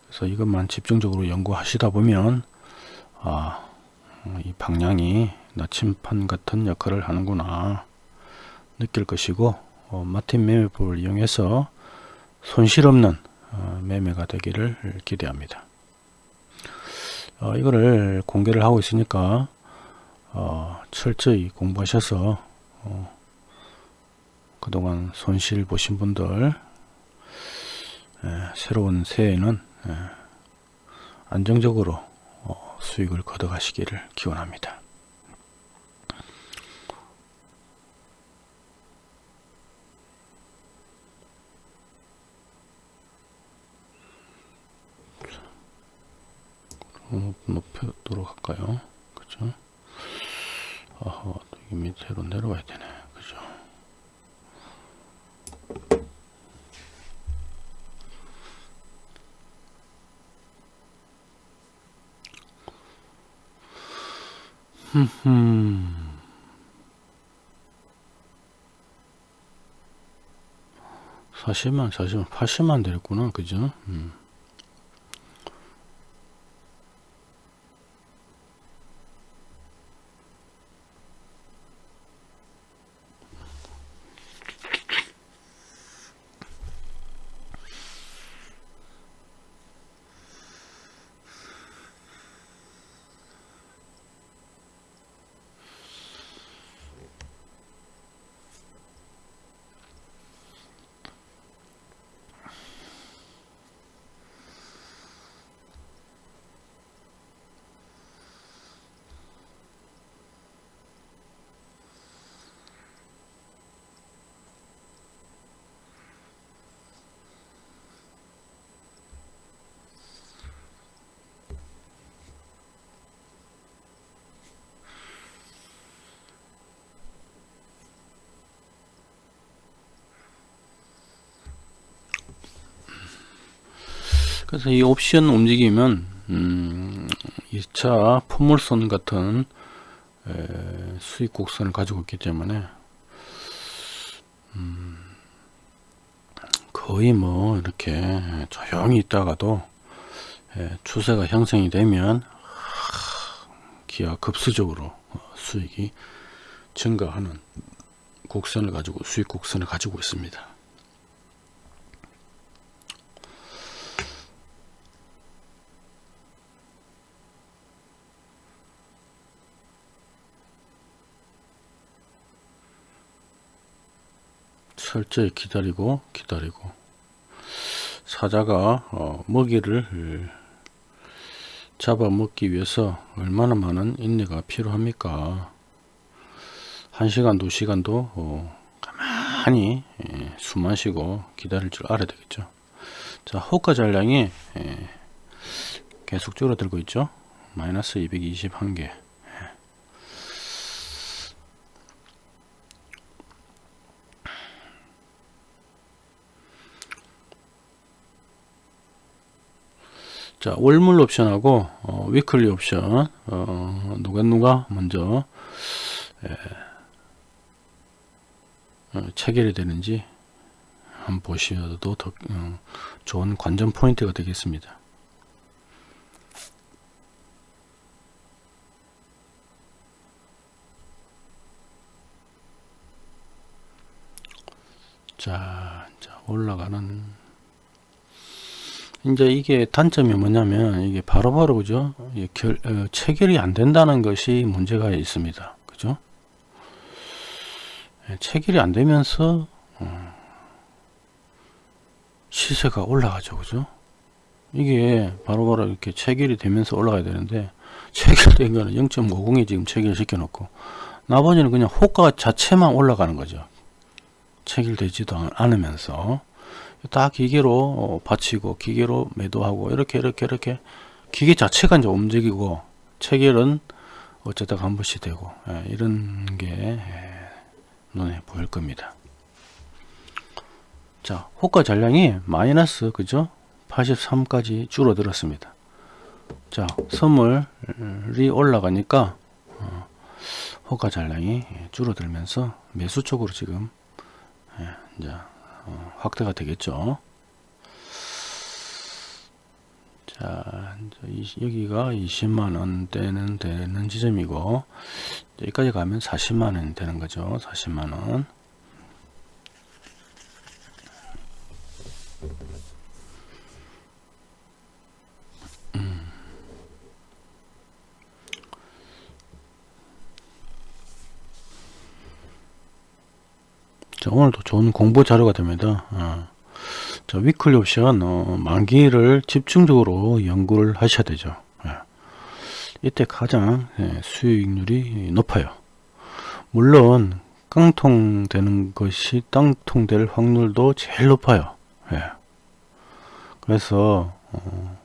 그래서 이것만 집중적으로 연구하시다 보면 아, 이 방향이 나침판 같은 역할을 하는구나 느낄 것이고 어, 마틴 매매법을 이용해서 손실 없는 어, 매매가 되기를 기대합니다. 어, 이거를 공개를 하고 있으니까 어, 철저히 공부하셔서 어, 그동안 손실 보신 분들 에, 새로운 새해에는 에, 안정적으로 어, 수익을 거둬가시기를 기원합니다. 높여도록 할까요? 그죠? 아하, 여기 밑으로 내려와야 되네. 그죠? 흠흠. 40만, 40만, 80만 됐구나. 그죠? 음. 그래서 이 옵션 움직이면 음, 2차 포물선 같은 에, 수익 곡선을 가지고 있기 때문에 음, 거의 뭐 이렇게 조용히 있다가도 에, 추세가 형성이 되면 기아 급수적으로 수익이 증가하는 곡선을 가지고 수익 곡선을 가지고 있습니다. 철저히 기다리고 기다리고. 사자가 어, 먹이를 잡아먹기 위해서 얼마나 많은 인내가 필요합니까? 1시간 2시간도 어, 가만히 예, 숨 마시고 기다릴 줄 알아야 되겠죠. 자 호가 잔량이 예, 계속 줄어들고 있죠. 마이너스 221개 자 월물 옵션하고 어, weekly 옵션 어, 누가 누가 먼저 에, 어, 체결이 되는지 한번 보셔도 더 어, 좋은 관전 포인트가 되겠습니다. 자, 자 올라가는 이제 이게 단점이 뭐냐면 이게 바로바로 그죠? 결, 어, 체결이 안 된다는 것이 문제가 있습니다. 그죠? 예, 체결이 안 되면서 어, 시세가 올라가죠. 그죠? 이게 바로 바로 이렇게 체결이 되면서 올라가야 되는데 체결된 거는 0.50에 지금 체결시켜 놓고 나머지는 그냥 호가 자체만 올라가는 거죠. 체결되지도 않으면서 딱 기계로 어, 받치고 기계로 매도하고 이렇게 이렇게 이렇게 기계 자체가 이제 움직이고 체결은 어쩌다 한 번씩 되고 예, 이런 게 예, 눈에 보일 겁니다. 자 호가 잔량이 마이너스 그죠 83까지 줄어들었습니다. 자 선물이 올라가니까 어, 호가 잔량이 줄어들면서 매수 쪽으로 지금 예, 이제 어, 확대가 되겠죠. 자, 여기가 20만원대는 되는 지점이고, 여기까지 가면 40만원 되는 거죠. 40만원. 자, 오늘도 좋은 공부 자료가 됩니다. 어. 자, 위클리 옵션 어, 만기를 집중적으로 연구를 하셔야 되죠. 예. 이때 가장 예, 수익률이 높아요. 물론 깡통되는 것이 땅통될 확률도 제일 높아요. 예. 그래서 어,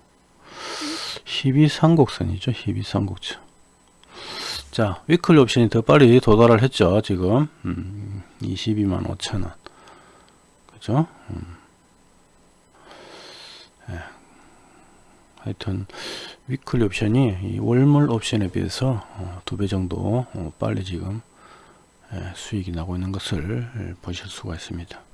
12삼곡선이죠. 12삼곡선. 자, weekly 옵션이 더 빨리 도달을 했죠. 지금 음, 22만 5천원. 그죠? 음. 예. 하여튼 weekly 옵션이 월물 옵션에 비해서 어, 두배 정도 어, 빨리 지금 예, 수익이 나고 있는 것을 보실 수가 있습니다.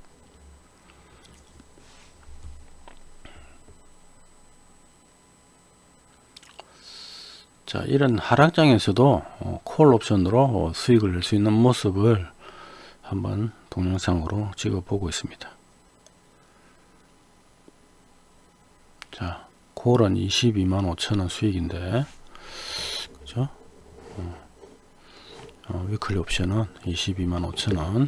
자 이런 하락장에서도 어, 콜 옵션으로 수익을 낼 수 있는 모습을 한번 동영상으로 찍어 보고 있습니다. 자 콜은 22만 5천원 수익인데 그죠? 어, 위클리 옵션은 22만 5천원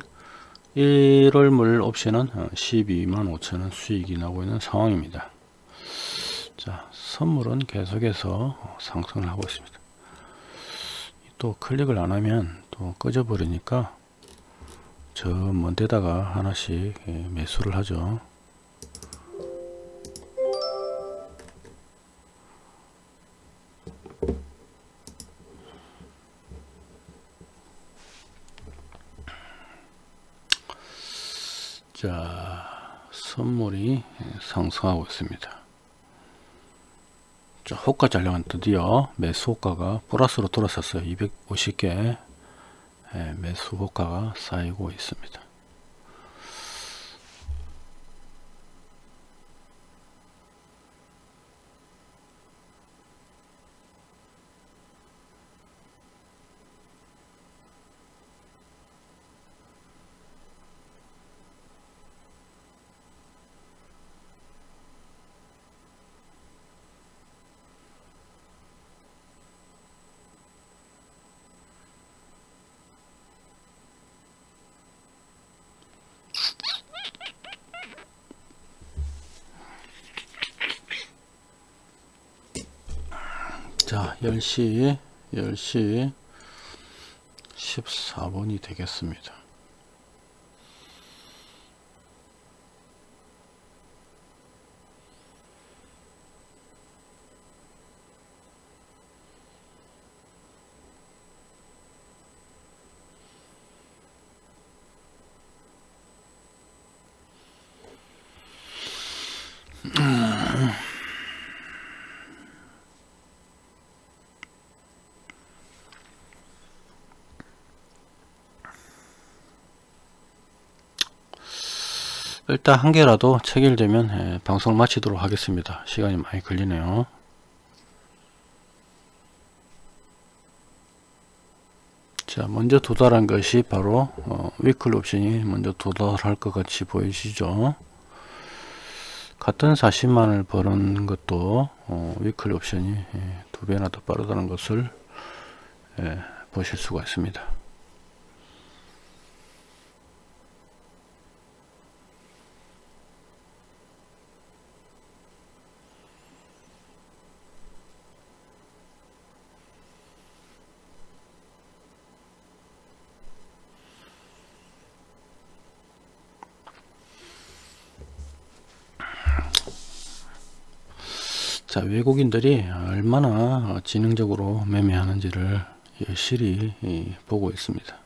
1월물 옵션은 12만 어, 5천원 수익이 나고 있는 상황입니다 자 선물은 계속해서 상승을 하고 있습니다. 또 클릭을 안하면 또 꺼져 버리니까 저 먼 데다가 하나씩 예, 매수를 하죠. 자 선물이 상승하고 있습니다 자 호가 잔량은 드디어 매수 호가가 플러스로 돌아섰어요. 250개 예, 매수 호가가 쌓이고 있습니다 자 10시 10시 14분이 되겠습니다 일단 한 개라도 체결되면 예, 방송을 마치도록 하겠습니다. 시간이 많이 걸리네요. 자 먼저 도달한 것이 바로 어, 위클 옵션이 먼저 도달할 것 같이 보이시죠 같은 40만을 버는 것도 어, 위클 옵션이 예, 두 배나 더 빠르다는 것을 예, 보실 수가 있습니다 자 외국인들이 얼마나 지능적으로 매매하는지를 실히 보고 있습니다.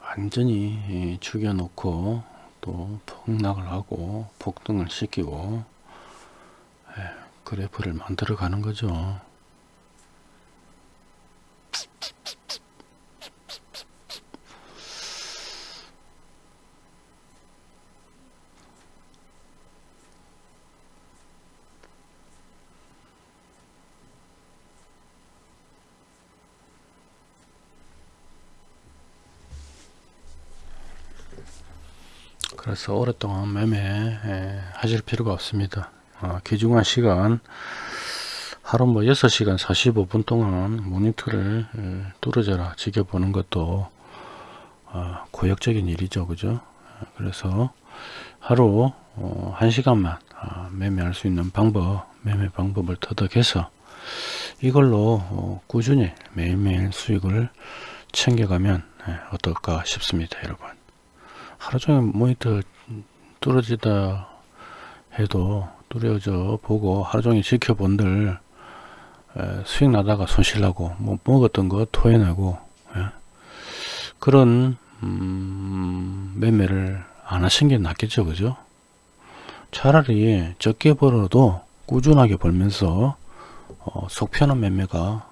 완전히 죽여 놓고 또 폭락을 하고 폭등을 시키고 그래프를 만들어 가는 거죠 그래서 오랫동안 매매 하실 필요가 없습니다. 어, 귀중한 시간 하루 뭐 6시간 45분 동안 모니터를 뚫어져라 지켜보는 것도 어, 고역적인 일이죠. 그죠? 그래서 하루 어, 1시간만 어, 매매할 수 있는 방법 매매 방법을 터득해서 이걸로 어, 꾸준히 매일매일 수익을 챙겨가면 예, 어떨까 싶습니다 여러분 하루 종일 모니터 뚫어지다 해도 뚫어져 보고 하루 종일 지켜본들 에, 수익 나다가 손실 나고 뭐 먹었던 거 토해내고 예. 그런 음, 매매를 안 하신 게 낫겠죠 그죠 차라리 적게 벌어도 꾸준하게 벌면서 어, 속 편한 매매가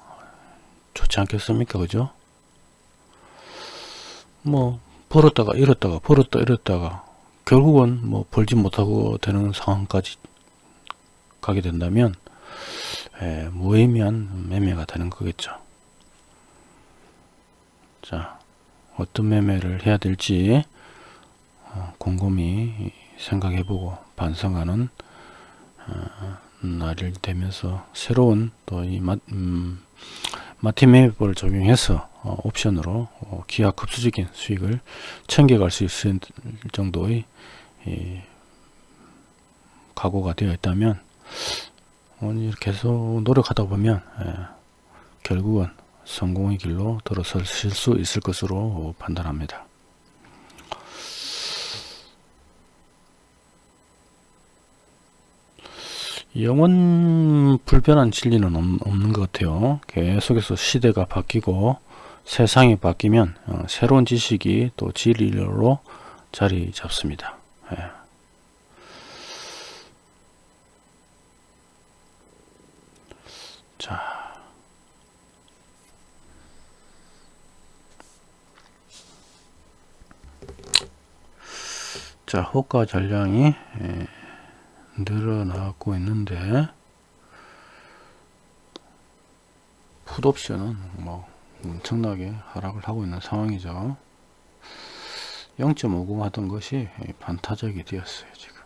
좋지 않겠습니까 그죠 뭐 벌었다가 잃었다가 벌었다 잃었다가 결국은 뭐 벌지 못하고 되는 상황까지 가게 된다면 에, 무의미한 매매가 되는 거겠죠. 자 어떤 매매를 해야 될지 어, 곰곰이 생각해보고 반성하는 어, 날이 되면서 새로운 또이 음, 마틴 매매법을 적용해서 어, 옵션으로 어, 기하 급수적인 수익을 챙겨갈 수 있을 정도의 이, 각오가 되어 있다면 어, 계속 노력하다 보면 예, 결국은 성공의 길로 들어설 수 있을 것으로 판단합니다. 영원 불변한 진리는 없는 것 같아요. 계속해서 시대가 바뀌고 세상이 바뀌면 어, 새로운 지식이 또 진리로 자리 잡습니다. 예. 자. 자, 호가 전량이 예, 늘어나고 있는데 풋옵션은 뭐 엄청나게 하락을 하고 있는 상황이죠 0.50 하던 것이 반타적이 되었어요 지금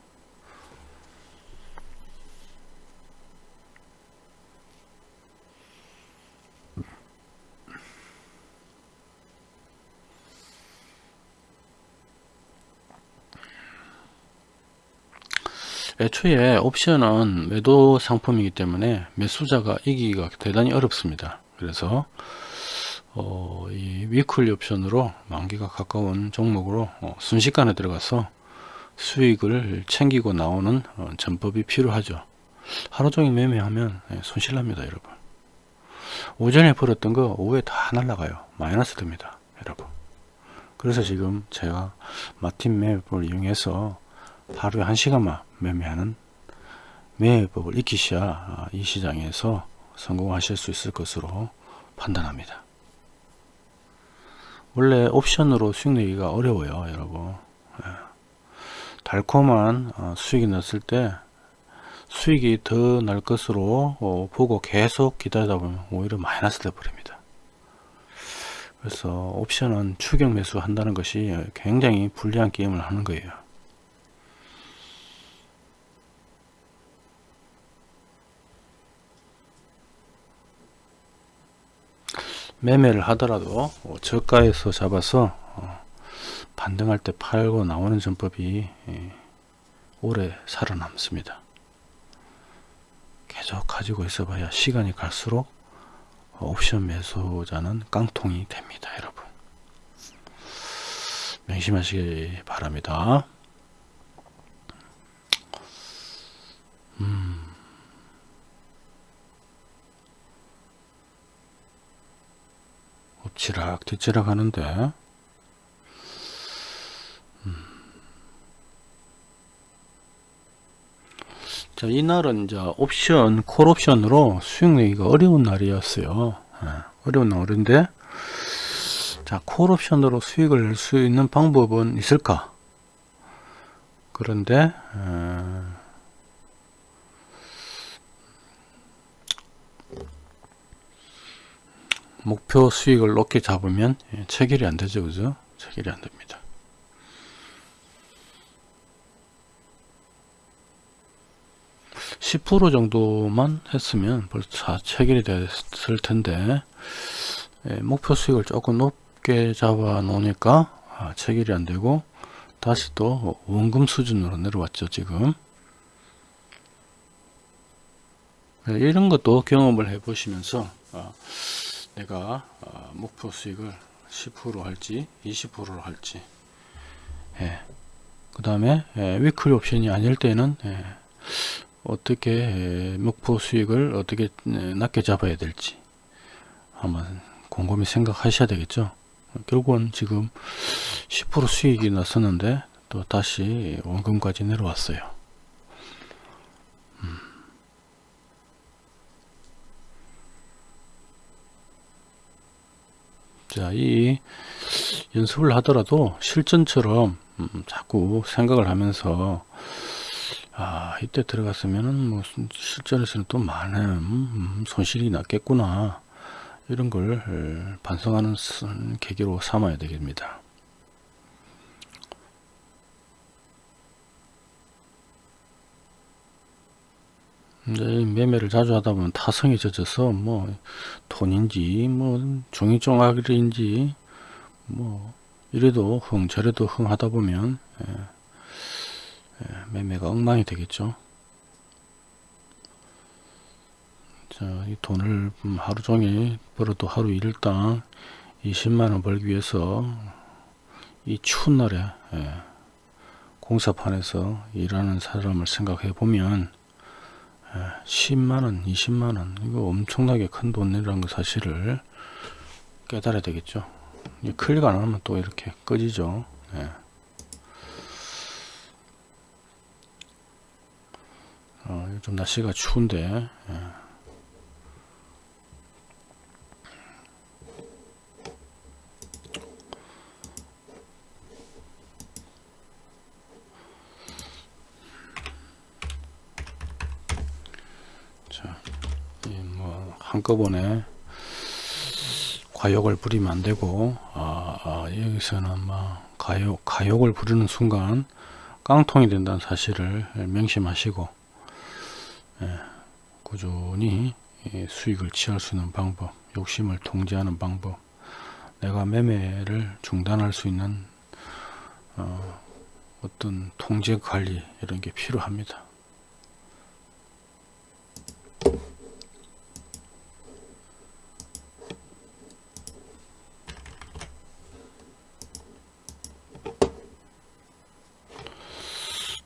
애초에 옵션은 매도 상품이기 때문에 매수자가 이기기가 대단히 어렵습니다. 그래서 어, 이 위클리 옵션으로 만기가 가까운 종목으로 어, 순식간에 들어가서 수익을 챙기고 나오는 어, 전법이 필요하죠. 하루 종일 매매하면 예, 손실납니다 여러분. 오전에 벌었던 거 오후에 다 날라가요. 마이너스 됩니다 여러분. 그래서 지금 제가 마틴 매매법을 이용해서 하루에 1시간만 매매하는 매매법을 익히셔야 아, 이 시장에서 성공하실 수 있을 것으로 판단합니다. 원래 옵션으로 수익 내기가 어려워요 여러분. 예. 달콤한 어, 수익이 났을 때 수익이 더 날 것으로 어, 보고 계속 기다리다 보면 오히려 마이너스 돼 버립니다. 그래서 옵션은 추격 매수 한다는 것이 굉장히 불리한 게임을 하는 거예요 매매를 하더라도 어, 저가에서 잡아서 어, 반등할 때 팔고 나오는 전법이 예, 오래 살아남습니다. 계속 가지고 있어 봐야 시간이 갈수록 옵션 매수자는 깡통이 됩니다. 여러분 명심하시기 바랍니다. 음. 엎치락 뒤치락 하는데. 음. 자 이날은 이제 옵션 콜 옵션으로 수익 내기가 어려운 날이었어요. 예, 어려운 날인데. 자콜 옵션으로 수익을 낼 수 있는 방법은 있을까? 그런데 에, 목표 수익을 높게 잡으면 예, 체결이 안 되죠 그죠? 체결이 안 됩니다. 10% 정도만 했으면 벌써 체결이 됐을 텐데 예, 목표 수익을 조금 높게 잡아 놓으니까 아, 체결이 안 되고 다시 또 원금 수준으로 내려왔죠 지금. 이런 것도 경험을 해 보시면서 어, 내가 어, 목표 수익을 10% 할지 20%로 할지. 예. 그 다음에 예, 위클 옵션이 아닐 때는 예, 어떻게 예, 목표 수익을 어떻게 예, 낮게 잡아야 될지 한번 곰곰이 생각하셔야 되겠죠? 결국은 지금 10% 수익이 났었는데 또 다시 원금까지 내려왔어요 자, 이 연습을 하더라도 실전처럼 음, 자꾸 생각을 하면서 아 이때 들어갔으면은 뭐 실전에서는 또 많은 음, 손실이 났겠구나 이런 걸 반성하는 계기로 삼아야 되겠습니다. 매매를 자주 하다 보면 타성이 젖어서 뭐 돈인지 뭐 종이종아리인지 뭐 이래도 흥 저래도 흥 하다 보면 예, 예, 매매가 엉망이 되겠죠. 자, 이 돈을 하루 종일 벌어도 하루 일당 20만원 벌기 위해서 이 추운 날에 예, 공사판에서 일하는 사람을 생각해 보면 10만원 20만원 이거 엄청나게 큰 돈이라는 거 사실을 깨달아야 되겠죠 클릭 안 하면 또 이렇게 꺼지죠 예. 어, 요즘 날씨가 추운데 예. 자, 뭐 한꺼번에 과욕을 부리면 안 되고 아, 아, 여기서는 뭐 가욕 가욕을 부르는 순간 깡통이 된다는 사실을 명심하시고 예, 꾸준히 수익을 취할 수 있는 방법 욕심을 통제하는 방법 내가 매매를 중단할 수 있는 어, 어떤 통제 관리 이런 게 필요합니다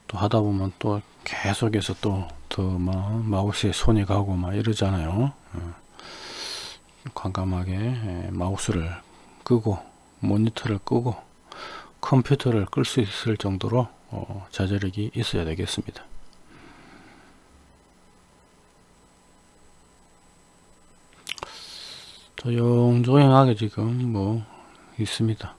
또 하다 보면 또 계속해서 또더 마우스에 손이 가고 막 이러잖아요. 어. 과감하게 마우스를 끄고 모니터를 끄고 컴퓨터를 끌 수 있을 정도로 어, 자제력이 있어야 되겠습니다. 조용조용하게 지금 뭐 있습니다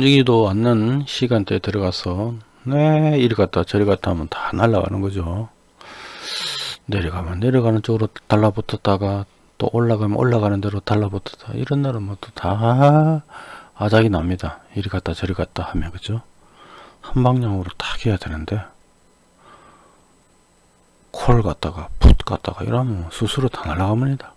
움직이도 않는 시간대에 들어가서 네 이리 갔다 저리 갔다 하면 다 날아가는 거죠. 내려가면 내려가는 쪽으로 달라붙었다가 또 올라가면 올라가는 대로 달라붙었다. 이런 날은 뭐 또 다 아작이 납니다. 이리 갔다 저리 갔다 하면 그죠? 한 방향으로 딱 해야 되는데 콜 갔다가 풋 갔다가 이러면 스스로 다 날아갑니다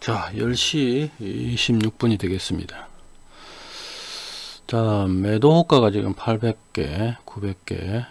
자 10시 26분이 되겠습니다. 자 매도 호가가 지금 800개 900개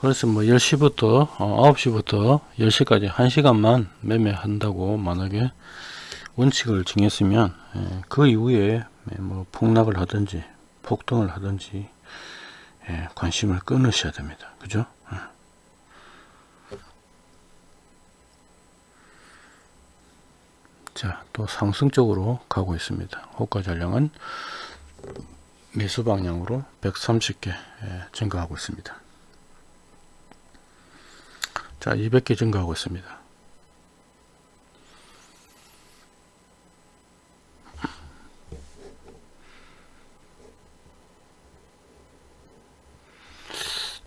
그래서 뭐 10시부터 어, 9시부터 10시까지 1시간만 매매한다고 만약에 원칙을 정했으면 예, 그 이후에 예, 뭐 폭락을 하든지 폭등을 하든지 예, 관심을 끊으셔야 됩니다. 그죠? 예. 자, 또 상승적으로 가고 있습니다. 호가 전량은 매수 방향으로 130개 예, 증가하고 있습니다. 자, 200개 증가하고 있습니다.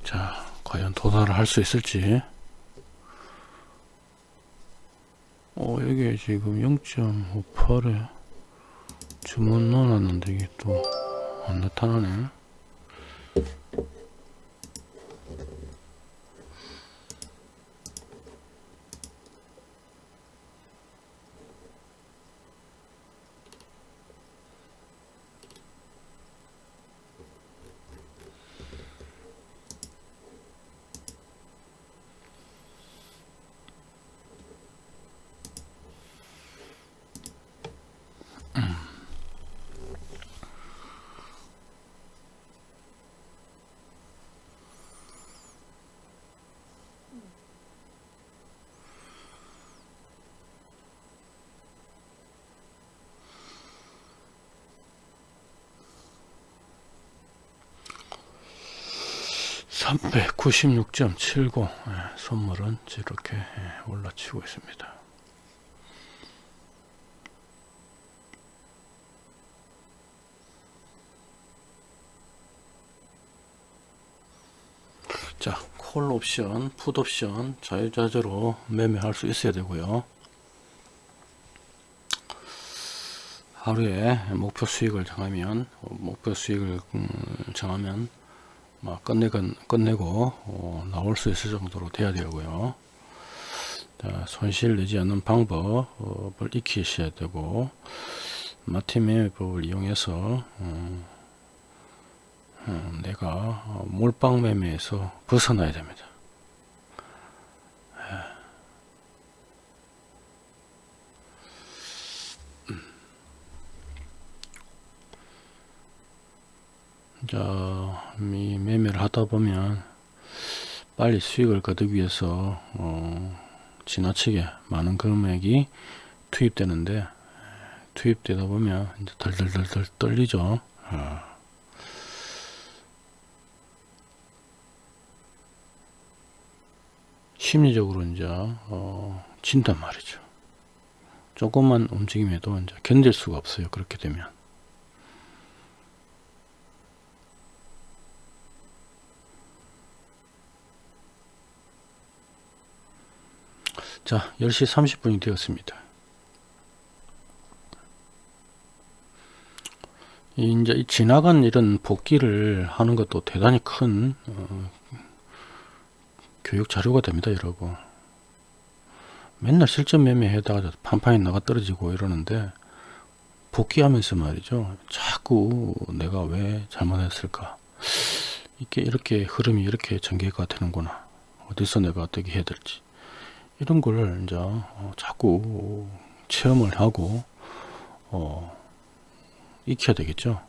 자, 과연 도달을 할 수 있을지. 어, 여기 지금 0.58에 주문 넣어놨는데 이게 또 안 나타나네. (396.79) 예, 선물은 이렇게 예, 올라치고 있습니다. 자, 콜 옵션, 풋 옵션 자유자재로 매매할 수 있어야 되고요. 하루에 목표 수익을 정하면 목표 수익을 음, 정하면 막 끝내건 끝내고 어, 나올 수 있을 정도로 돼야 되고요. 자, 손실 내지 않는 방법을 익히셔야 되고 마티 매매법을 이용해서 어, 어, 내가 어, 몰빵 매매에서 벗어나야 됩니다. 이 매매를 하다 보면 빨리 수익을 거두기 위해서 어, 지나치게 많은 금액이 투입되는데 투입되다 보면 이제 덜덜덜덜 떨리죠. 어. 심리적으로 이제 어, 진단 말이죠. 조금만 움직임에도 이제 견딜 수가 없어요. 그렇게 되면. 자, 10시 30분이 되었습니다. 이제 지나간 이런 복귀를 하는 것도 대단히 큰 어, 교육 자료가 됩니다, 여러분. 맨날 실전 매매에다가 판판이 나가 떨어지고 이러는데 복귀하면서 말이죠. 자꾸 내가 왜 잘못했을까? 이게 이렇게 흐름이 이렇게 전개가 되는구나. 어디서 내가 어떻게 해야 될지. 이런 걸 이제 어, 자꾸 체험을 하고 어, 익혀야 되겠죠.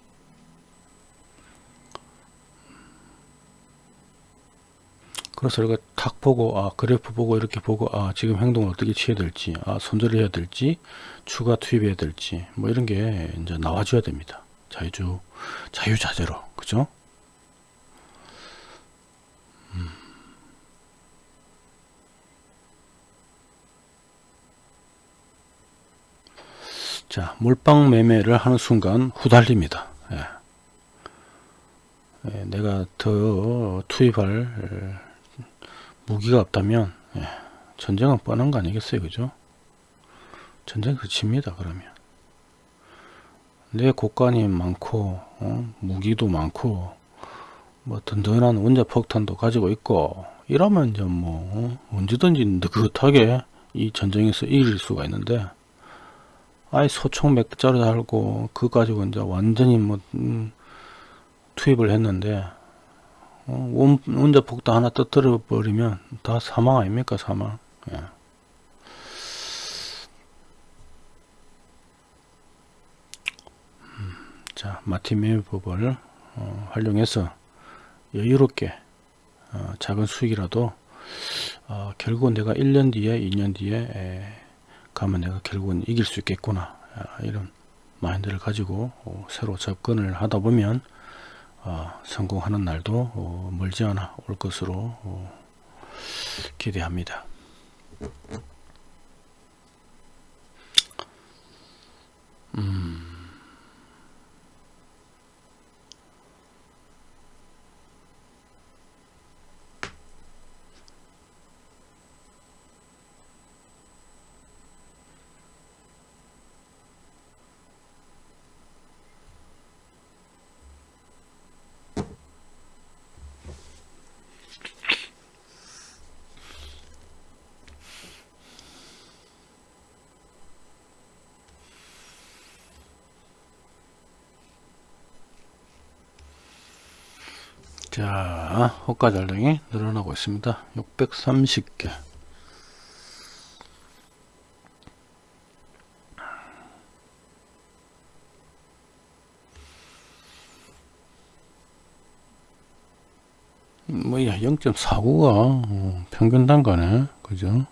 그래서 우리가 탁 보고 아 그래프 보고 이렇게 보고 아 지금 행동을 어떻게 취해야 될지 아 손절해야 될지 추가 투입해야 될지 뭐 이런 게 이제 나와줘야 됩니다. 자유주 자유자재로 그죠? 자, 몰빵 매매를 하는 순간 후달립니다. 예. 예, 내가 더 투입할 무기가 없다면 예, 전쟁은 뻔한 거 아니겠어요, 그죠? 전쟁 그칩니다, 그러면. 내 곳간이 많고 어? 무기도 많고 뭐 든든한 원자 폭탄도 가지고 있고 이러면 이제 뭐 어? 언제든지 느긋하게 이 전쟁에서 이길 수가 있는데 아예 소총 몇 개짜리 달고 그거 가지고 이제 완전히 뭐 음, 투입을 했는데 어, 원, 원자 폭탄 하나 터뜨려 버리면 다 사망 아닙니까 사망 예. 음, 자 마티메 법을 어, 활용해서 여유롭게 어, 작은 수익이라도 어, 결국은 내가 1년 뒤에 2년 뒤에 에, 가면 내가 결국은 이길 수 있겠구나 아, 이런 마인드를 가지고 어, 새로 접근을 하다 보면 어, 성공하는 날도 어, 멀지 않아 올 것으로 어, 기대합니다. 음. 자, 호가 잔량이 늘어나고 있습니다. 630개. 뭐야 0.49가 어, 평균 단가네 그죠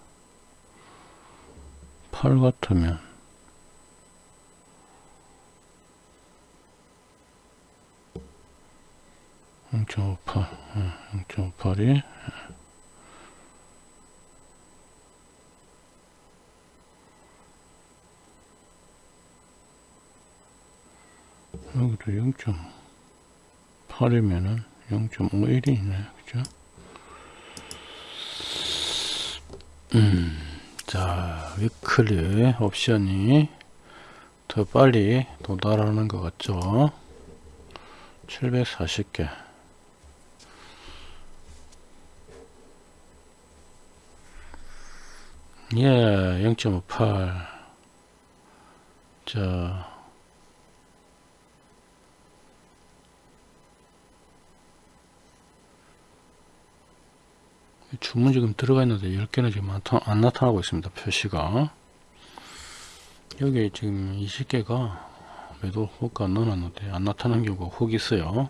8 같으면 0.58 0.58이. 여기도 0.8이면은 0.51이네 그죠? 음, 자 위클리 옵션이 더 빨리 도달하는 것 같죠? 740개 예, 0.58. 자, 주문 지금 들어가 있는데 10개는 지금 안, 나타나고 있습니다. 표시가. 여기 지금 20개가 매도 호가 넣어놨는데 안 나타나는 경우가 혹 있어요.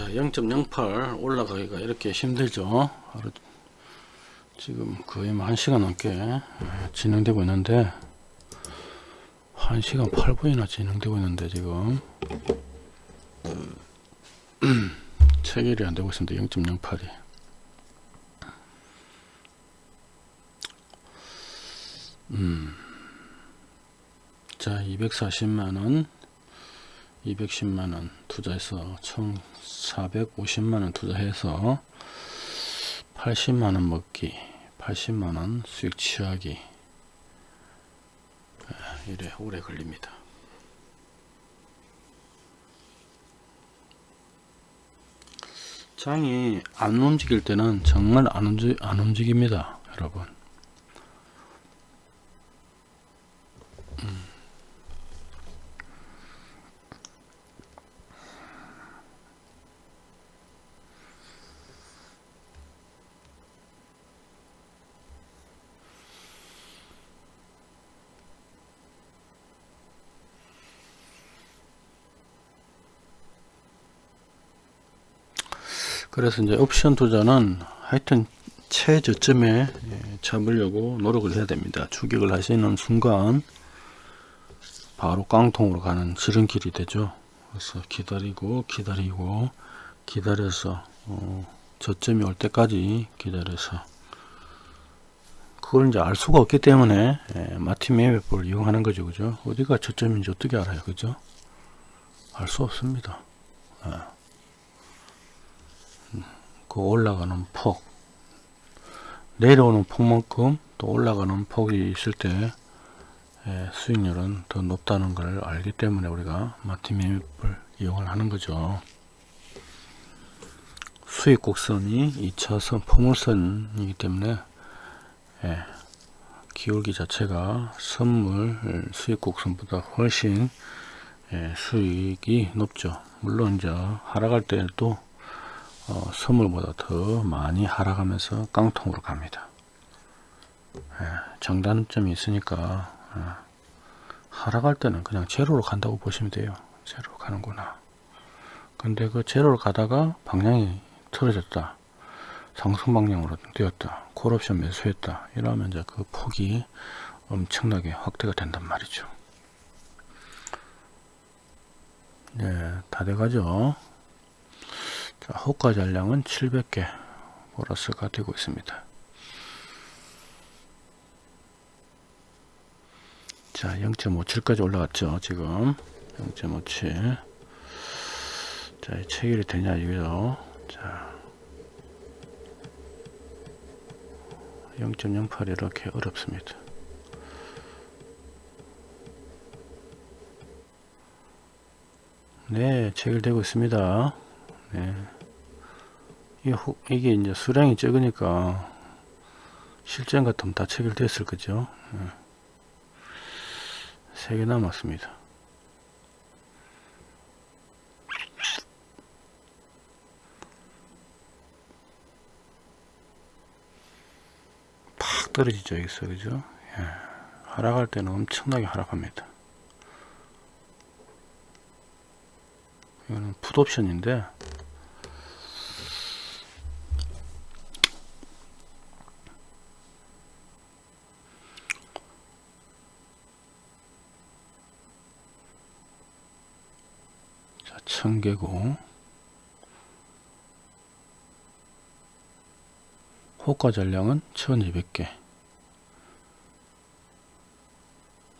자, 0.08 올라가기가 이렇게 힘들죠. 지금 거의 뭐 1시간 넘게 예, 진행되고 있는데 1시간 8분이나 진행되고 있는데 지금 체결이 안 되고 있습니다. 0.08이 음. 자, 240만원 210만원 투자해서 총 450만원 투자해서 80만원 먹기 80만원 수익 취하기. 이래 오래 걸립니다. 장이 안 움직일 때는 정말 안, 움직, 안 움직입니다 여러분 그래서 이제 옵션 투자는 하여튼 최저점에 예, 잡으려고 노력을 해야 됩니다. 추격을 하시는 순간 바로 깡통으로 가는 지름길이 되죠. 그래서 기다리고 기다리고 기다려서 어, 저점이 올 때까지 기다려서 그걸 이제 알 수가 없기 때문에 예, 마티 매매법을 이용하는 거죠. 그죠? 어디가 저점인지 어떻게 알아요? 그죠? 알 수 없습니다. 예. 그 올라가는 폭 내려오는 폭만큼 또 올라가는 폭이 있을 때 예, 수익률은 더 높다는 걸 알기 때문에 우리가 마틴 매매법을 이용을 하는 거죠. 수익 곡선이 2차선 포물선이기 때문에 예, 기울기 자체가 선물 수익 곡선보다 훨씬 예, 수익이 높죠. 물론 이제 하락할 때도 어, 선물보다 더 많이 하락하면서 깡통으로 갑니다. 예, 장단점이 있으니까 어, 하락할 때는 그냥 제로로 간다고 보시면 돼요. 제로로 가는구나. 근데 그 제로로 가다가 방향이 틀어졌다. 상승 방향으로 되었다. 콜옵션 매수했다. 이러면 이제 그 폭이 엄청나게 확대가 된단 말이죠. 네, 다 돼가죠. 자, 호가 잔량은 700개 보너스가 되고 있습니다. 자, 0.57까지 올라갔죠. 지금 0.57. 자, 체결이 되냐 이거죠. 자, 0.08 이렇게 어렵습니다. 네, 체결되고 있습니다. 네. 이게, 이제 수량이 적으니까 실전 같으면 다 체결됐을 거죠. 네. 3개 남았습니다. 팍 떨어지죠, 여기서, 그죠? 예. 하락할 때는 엄청나게 하락합니다. 이거는 풋옵션인데, 자, 천개고, 호가 전량은 1200개.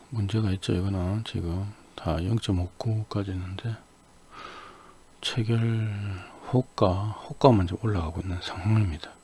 문제가 있죠, 이거는 지금 다 0.59까지 있는데, 체결 호가, 호가만 좀 올라가고 있는 상황입니다.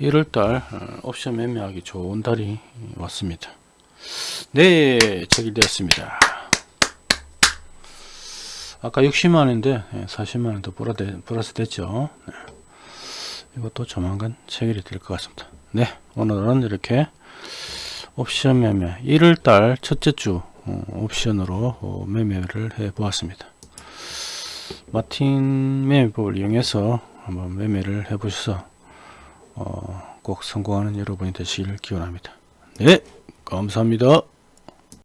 1월달 어, 옵션 매매하기 좋은 달이 왔습니다. 네 체결되었습니다. 아까 60만원인데 40만원 더 플러스 됐죠. 네. 이것도 조만간 체결이 될 것 같습니다. 네 오늘은 이렇게 옵션 매매 1월달 첫째 주 어, 옵션으로 어, 매매를 해 보았습니다. 마틴 매매법을 이용해서 한번 매매를 해 보셔서 어, 꼭 성공하는 여러분이 되시길 기원합니다. 네, 감사합니다.